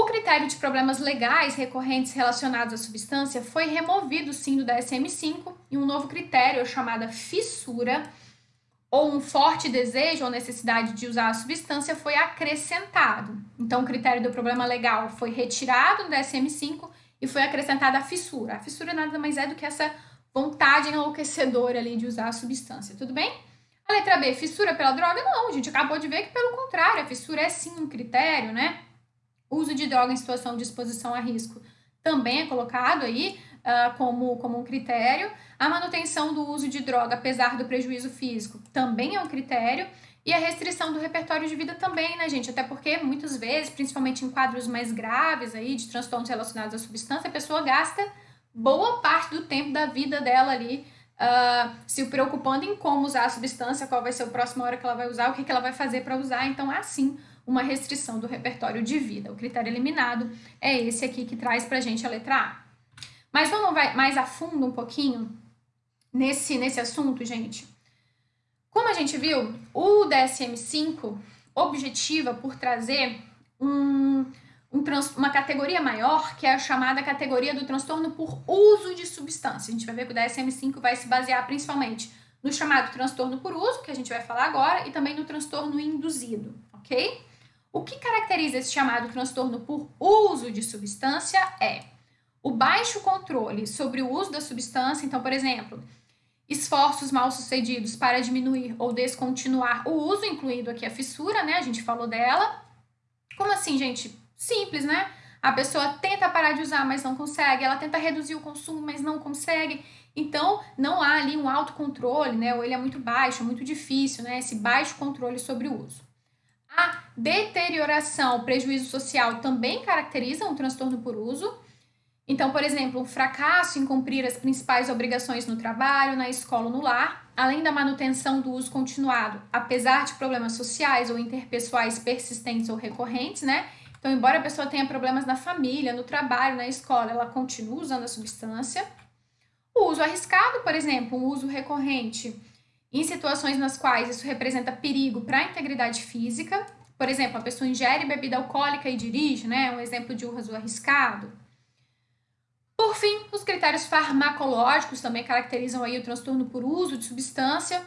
O critério de problemas legais recorrentes relacionados à substância foi removido sim do DSM-5 e um novo critério chamado fissura ou um forte desejo ou necessidade de usar a substância foi acrescentado. Então, o critério do problema legal foi retirado do DSM-5 e foi acrescentada a fissura. A fissura nada mais é do que essa vontade enlouquecedora ali de usar a substância, tudo bem? A letra B, fissura pela droga? Não, a gente acabou de ver que pelo contrário, a fissura é sim um critério, né? Uso de droga em situação de exposição a risco também é colocado aí uh, como, como um critério. A manutenção do uso de droga, apesar do prejuízo físico, também é um critério. E a restrição do repertório de vida também, né, gente? Até porque muitas vezes, principalmente em quadros mais graves aí, de transtornos relacionados à substância, a pessoa gasta boa parte do tempo da vida dela ali uh, se preocupando em como usar a substância, qual vai ser a próxima hora que ela vai usar, o que, que ela vai fazer para usar. Então, há sim uma restrição do repertório de vida. O critério eliminado é esse aqui que traz para a gente a letra A. Mas vamos mais a fundo um pouquinho nesse, nesse assunto, gente. Como a gente viu, o DSM-5 objetiva por trazer um um uma categoria maior, que é a chamada categoria do transtorno por uso de substância. A gente vai ver que o DSM-5 vai se basear principalmente no chamado transtorno por uso, que a gente vai falar agora, e também no transtorno induzido, ok? O que caracteriza esse chamado transtorno por uso de substância é o baixo controle sobre o uso da substância, então, por exemplo, esforços mal sucedidos para diminuir ou descontinuar o uso, incluindo aqui a fissura, né? A gente falou dela. Como assim, gente? Simples, né? A pessoa tenta parar de usar, mas não consegue. Ela tenta reduzir o consumo, mas não consegue. Então, não há ali um autocontrole, né? Ou ele é muito baixo, muito difícil, né? Esse baixo controle sobre o uso. A deterioração, prejuízo social também caracteriza um transtorno por uso. Então, por exemplo, um fracasso em cumprir as principais obrigações no trabalho, na escola ou no lar, além da manutenção do uso continuado, apesar de problemas sociais ou interpessoais persistentes ou recorrentes, né? Então, embora a pessoa tenha problemas na família, no trabalho, na escola, ela continua usando a substância. O uso arriscado, por exemplo, um uso recorrente em situações nas quais isso representa perigo para a integridade física. Por exemplo, a pessoa ingere bebida alcoólica e dirige, né? Um exemplo de uso arriscado. Por fim, os critérios farmacológicos também caracterizam aí o transtorno por uso de substância,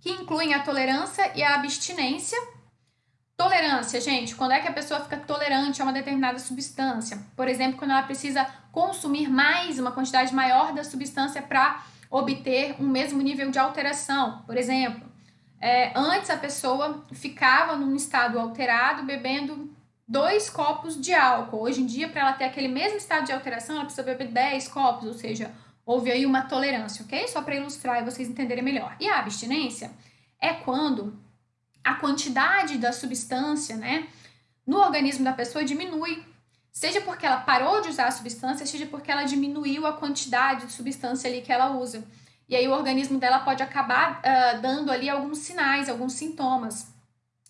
que incluem a tolerância e a abstinência. Tolerância, gente, quando é que a pessoa fica tolerante a uma determinada substância? Por exemplo, quando ela precisa consumir mais, uma quantidade maior da substância para obter um mesmo nível de alteração. Por exemplo, é, antes a pessoa ficava num estado alterado bebendo dois copos de álcool. Hoje em dia, para ela ter aquele mesmo estado de alteração, ela precisa beber 10 copos, ou seja, houve aí uma tolerância, ok? Só para ilustrar e vocês entenderem melhor. E a abstinência é quando a quantidade da substância, né, no organismo da pessoa diminui. Seja porque ela parou de usar a substância, seja porque ela diminuiu a quantidade de substância ali que ela usa. E aí o organismo dela pode acabar uh, dando ali alguns sinais, alguns sintomas.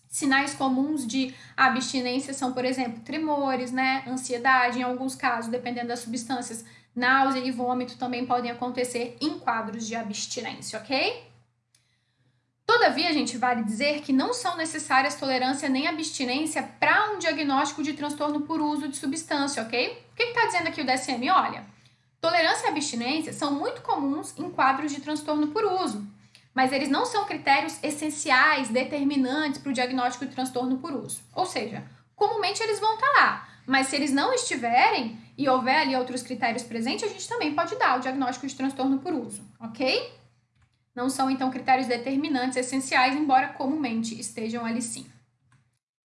Sinais comuns de abstinência são, por exemplo, tremores, né, ansiedade, em alguns casos, dependendo das substâncias, náusea e vômito também podem acontecer em quadros de abstinência, ok? Todavia, a gente vale dizer que não são necessárias tolerância nem abstinência para um diagnóstico de transtorno por uso de substância, ok? O que está dizendo aqui o DSM? Olha, tolerância e abstinência são muito comuns em quadros de transtorno por uso, mas eles não são critérios essenciais, determinantes para o diagnóstico de transtorno por uso. Ou seja, comumente eles vão estar tá lá, mas se eles não estiverem e houver ali outros critérios presentes, a gente também pode dar o diagnóstico de transtorno por uso, ok? Não são, então, critérios determinantes essenciais, embora comumente estejam ali sim.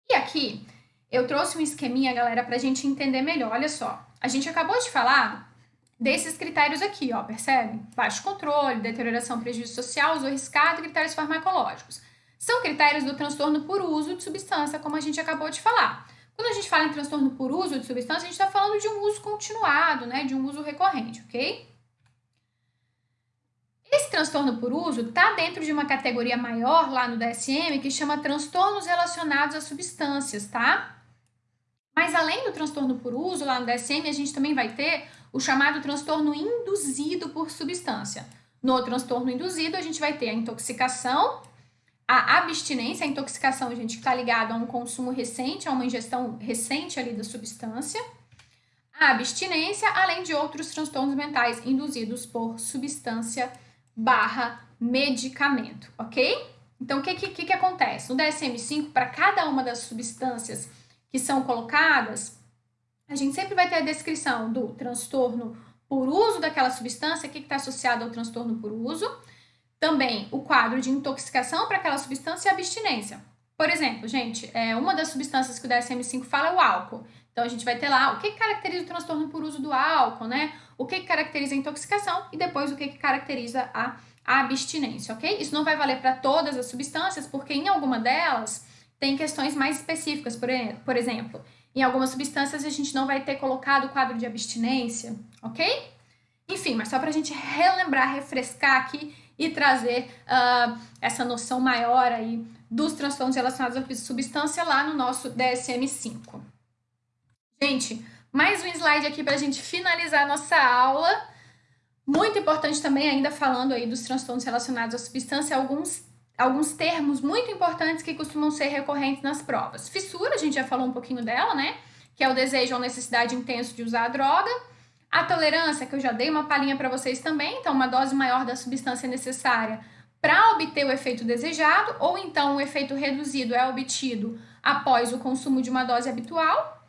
E aqui, eu trouxe um esqueminha, galera, para a gente entender melhor. Olha só, a gente acabou de falar desses critérios aqui, ó, percebe? Baixo controle, deterioração, prejuízo social, uso arriscado critérios farmacológicos. São critérios do transtorno por uso de substância, como a gente acabou de falar. Quando a gente fala em transtorno por uso de substância, a gente está falando de um uso continuado, né, de um uso recorrente, ok? Esse transtorno por uso está dentro de uma categoria maior lá no DSM que chama transtornos relacionados a substâncias, tá? Mas além do transtorno por uso, lá no DSM, a gente também vai ter o chamado transtorno induzido por substância. No transtorno induzido, a gente vai ter a intoxicação, a abstinência, a intoxicação, gente, que está ligado a um consumo recente, a uma ingestão recente ali da substância. A abstinência, além de outros transtornos mentais induzidos por substância barra medicamento, ok? Então, o que, que, que acontece? No DSM-5, para cada uma das substâncias que são colocadas, a gente sempre vai ter a descrição do transtorno por uso daquela substância, o que está associado ao transtorno por uso. Também o quadro de intoxicação para aquela substância e abstinência. Por exemplo, gente, é, uma das substâncias que o DSM-5 fala é o álcool. Então, a gente vai ter lá o que caracteriza o transtorno por uso do álcool, né? O que caracteriza a intoxicação e depois o que caracteriza a abstinência, ok? Isso não vai valer para todas as substâncias, porque em alguma delas tem questões mais específicas, por, exemplo, em algumas substâncias a gente não vai ter colocado o quadro de abstinência, ok? Enfim, mas só para a gente relembrar, refrescar aqui e trazer uh, essa noção maior aí dos transtornos relacionados à substância lá no nosso DSM-5. Gente, mais um slide aqui para a gente finalizar a nossa aula. Muito importante também, ainda falando aí dos transtornos relacionados à substância, alguns alguns termos muito importantes que costumam ser recorrentes nas provas. Fissura, a gente já falou um pouquinho dela, né? Que é o desejo ou necessidade intenso de usar a droga. A tolerância, que eu já dei uma palhinha para vocês também, então uma dose maior da substância necessária para obter o efeito desejado, ou então o efeito reduzido é obtido após o consumo de uma dose habitual.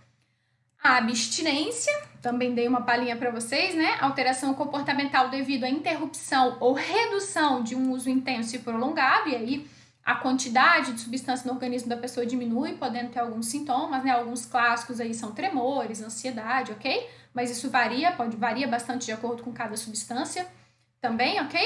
A abstinência, também dei uma palhinha para vocês, né? Alteração comportamental devido à interrupção ou redução de um uso intenso e prolongado, e aí a quantidade de substância no organismo da pessoa diminui, podendo ter alguns sintomas, né? Alguns clássicos aí são tremores, ansiedade, ok? Mas isso varia, pode varia bastante de acordo com cada substância também, ok?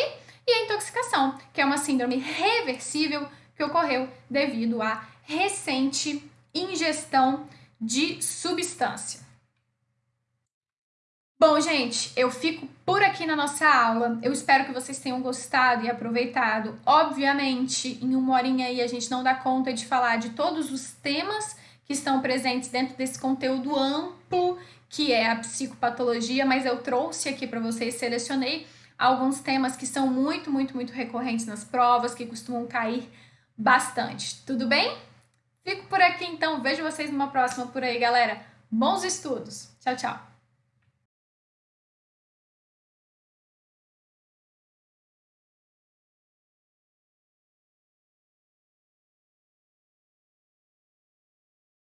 E a intoxicação, que é uma síndrome reversível que ocorreu devido à recente ingestão de substância. Bom, gente, eu fico por aqui na nossa aula. Eu espero que vocês tenham gostado e aproveitado. Obviamente, em uma horinha aí a gente não dá conta de falar de todos os temas que estão presentes dentro desse conteúdo amplo que é a psicopatologia, mas eu trouxe aqui para vocês, selecionei alguns temas que são muito, muito, muito recorrentes nas provas, que costumam cair bastante. Tudo bem? Fico por aqui então, vejo vocês numa próxima por aí, galera. Bons estudos. Tchau, tchau.